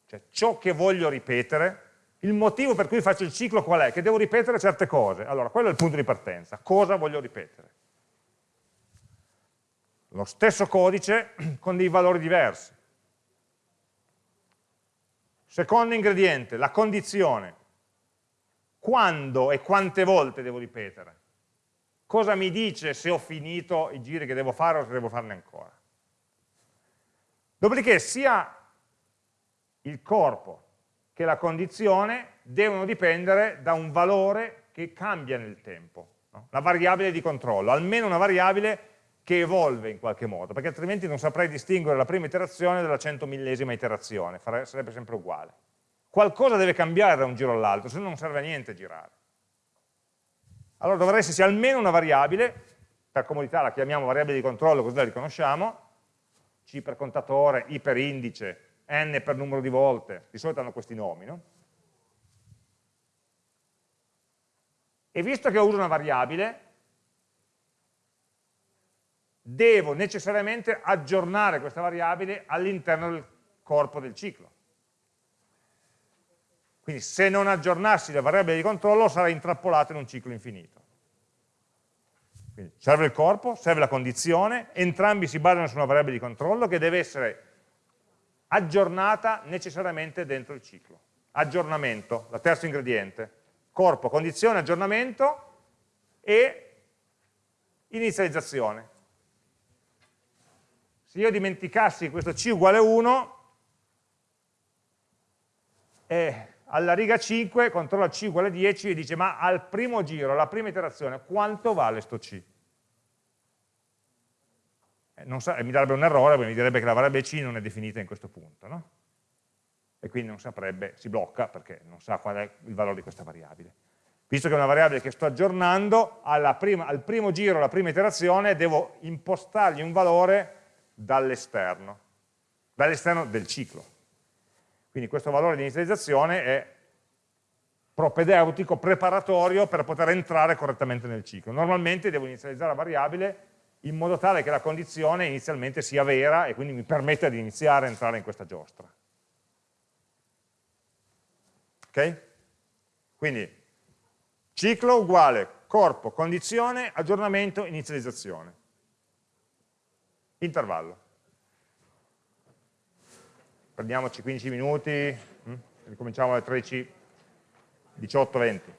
cioè ciò che voglio ripetere, il motivo per cui faccio il ciclo qual è? Che devo ripetere certe cose. Allora, quello è il punto di partenza. Cosa voglio ripetere? Lo stesso codice <clears throat> con dei valori diversi. Secondo ingrediente, la condizione. Quando e quante volte devo ripetere? Cosa mi dice se ho finito i giri che devo fare o se devo farne ancora? Dopodiché sia il corpo che la condizione devono dipendere da un valore che cambia nel tempo, no? la variabile di controllo, almeno una variabile che evolve in qualche modo, perché altrimenti non saprei distinguere la prima iterazione dalla centomillesima iterazione, sarebbe sempre uguale. Qualcosa deve cambiare da un giro all'altro, se no non serve a niente girare. Allora dovrà esserci almeno una variabile, per comodità la chiamiamo variabile di controllo, così la riconosciamo, C per contatore, I per indice, N per numero di volte, di solito hanno questi nomi, no? E visto che uso una variabile, devo necessariamente aggiornare questa variabile all'interno del corpo del ciclo. Quindi se non aggiornassi la variabile di controllo sarei intrappolato in un ciclo infinito. Quindi serve il corpo, serve la condizione, entrambi si basano su una variabile di controllo che deve essere aggiornata necessariamente dentro il ciclo. Aggiornamento, la terzo ingrediente. Corpo, condizione, aggiornamento e inizializzazione. Se io dimenticassi questo c uguale 1, eh, alla riga 5 controlla c uguale 10 e dice ma al primo giro, alla prima iterazione, quanto vale sto c? Eh, sa, mi darebbe un errore, mi direbbe che la variabile c non è definita in questo punto, no? E quindi non saprebbe, si blocca perché non sa qual è il valore di questa variabile. Visto che è una variabile che sto aggiornando, prima, al primo giro, alla prima iterazione, devo impostargli un valore dall'esterno, dall'esterno del ciclo. Quindi questo valore di inizializzazione è propedeutico, preparatorio per poter entrare correttamente nel ciclo. Normalmente devo inizializzare la variabile in modo tale che la condizione inizialmente sia vera e quindi mi permetta di iniziare a entrare in questa giostra. Ok? Quindi ciclo uguale corpo, condizione, aggiornamento, inizializzazione intervallo. Prendiamoci 15 minuti, hm? ricominciamo alle 13, 18, 20.